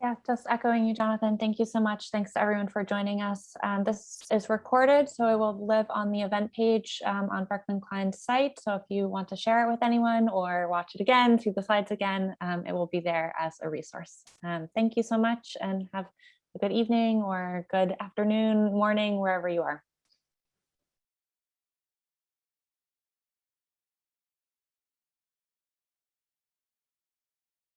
Yeah, just echoing you, Jonathan. Thank you so much. Thanks to everyone for joining us. Um, this is recorded, so it will live on the event page um, on Berkman Klein's site. So if you want to share it with anyone or watch it again, see the slides again, um, it will be there as a resource. Um, thank you so much and have a good evening or good afternoon, morning, wherever you are.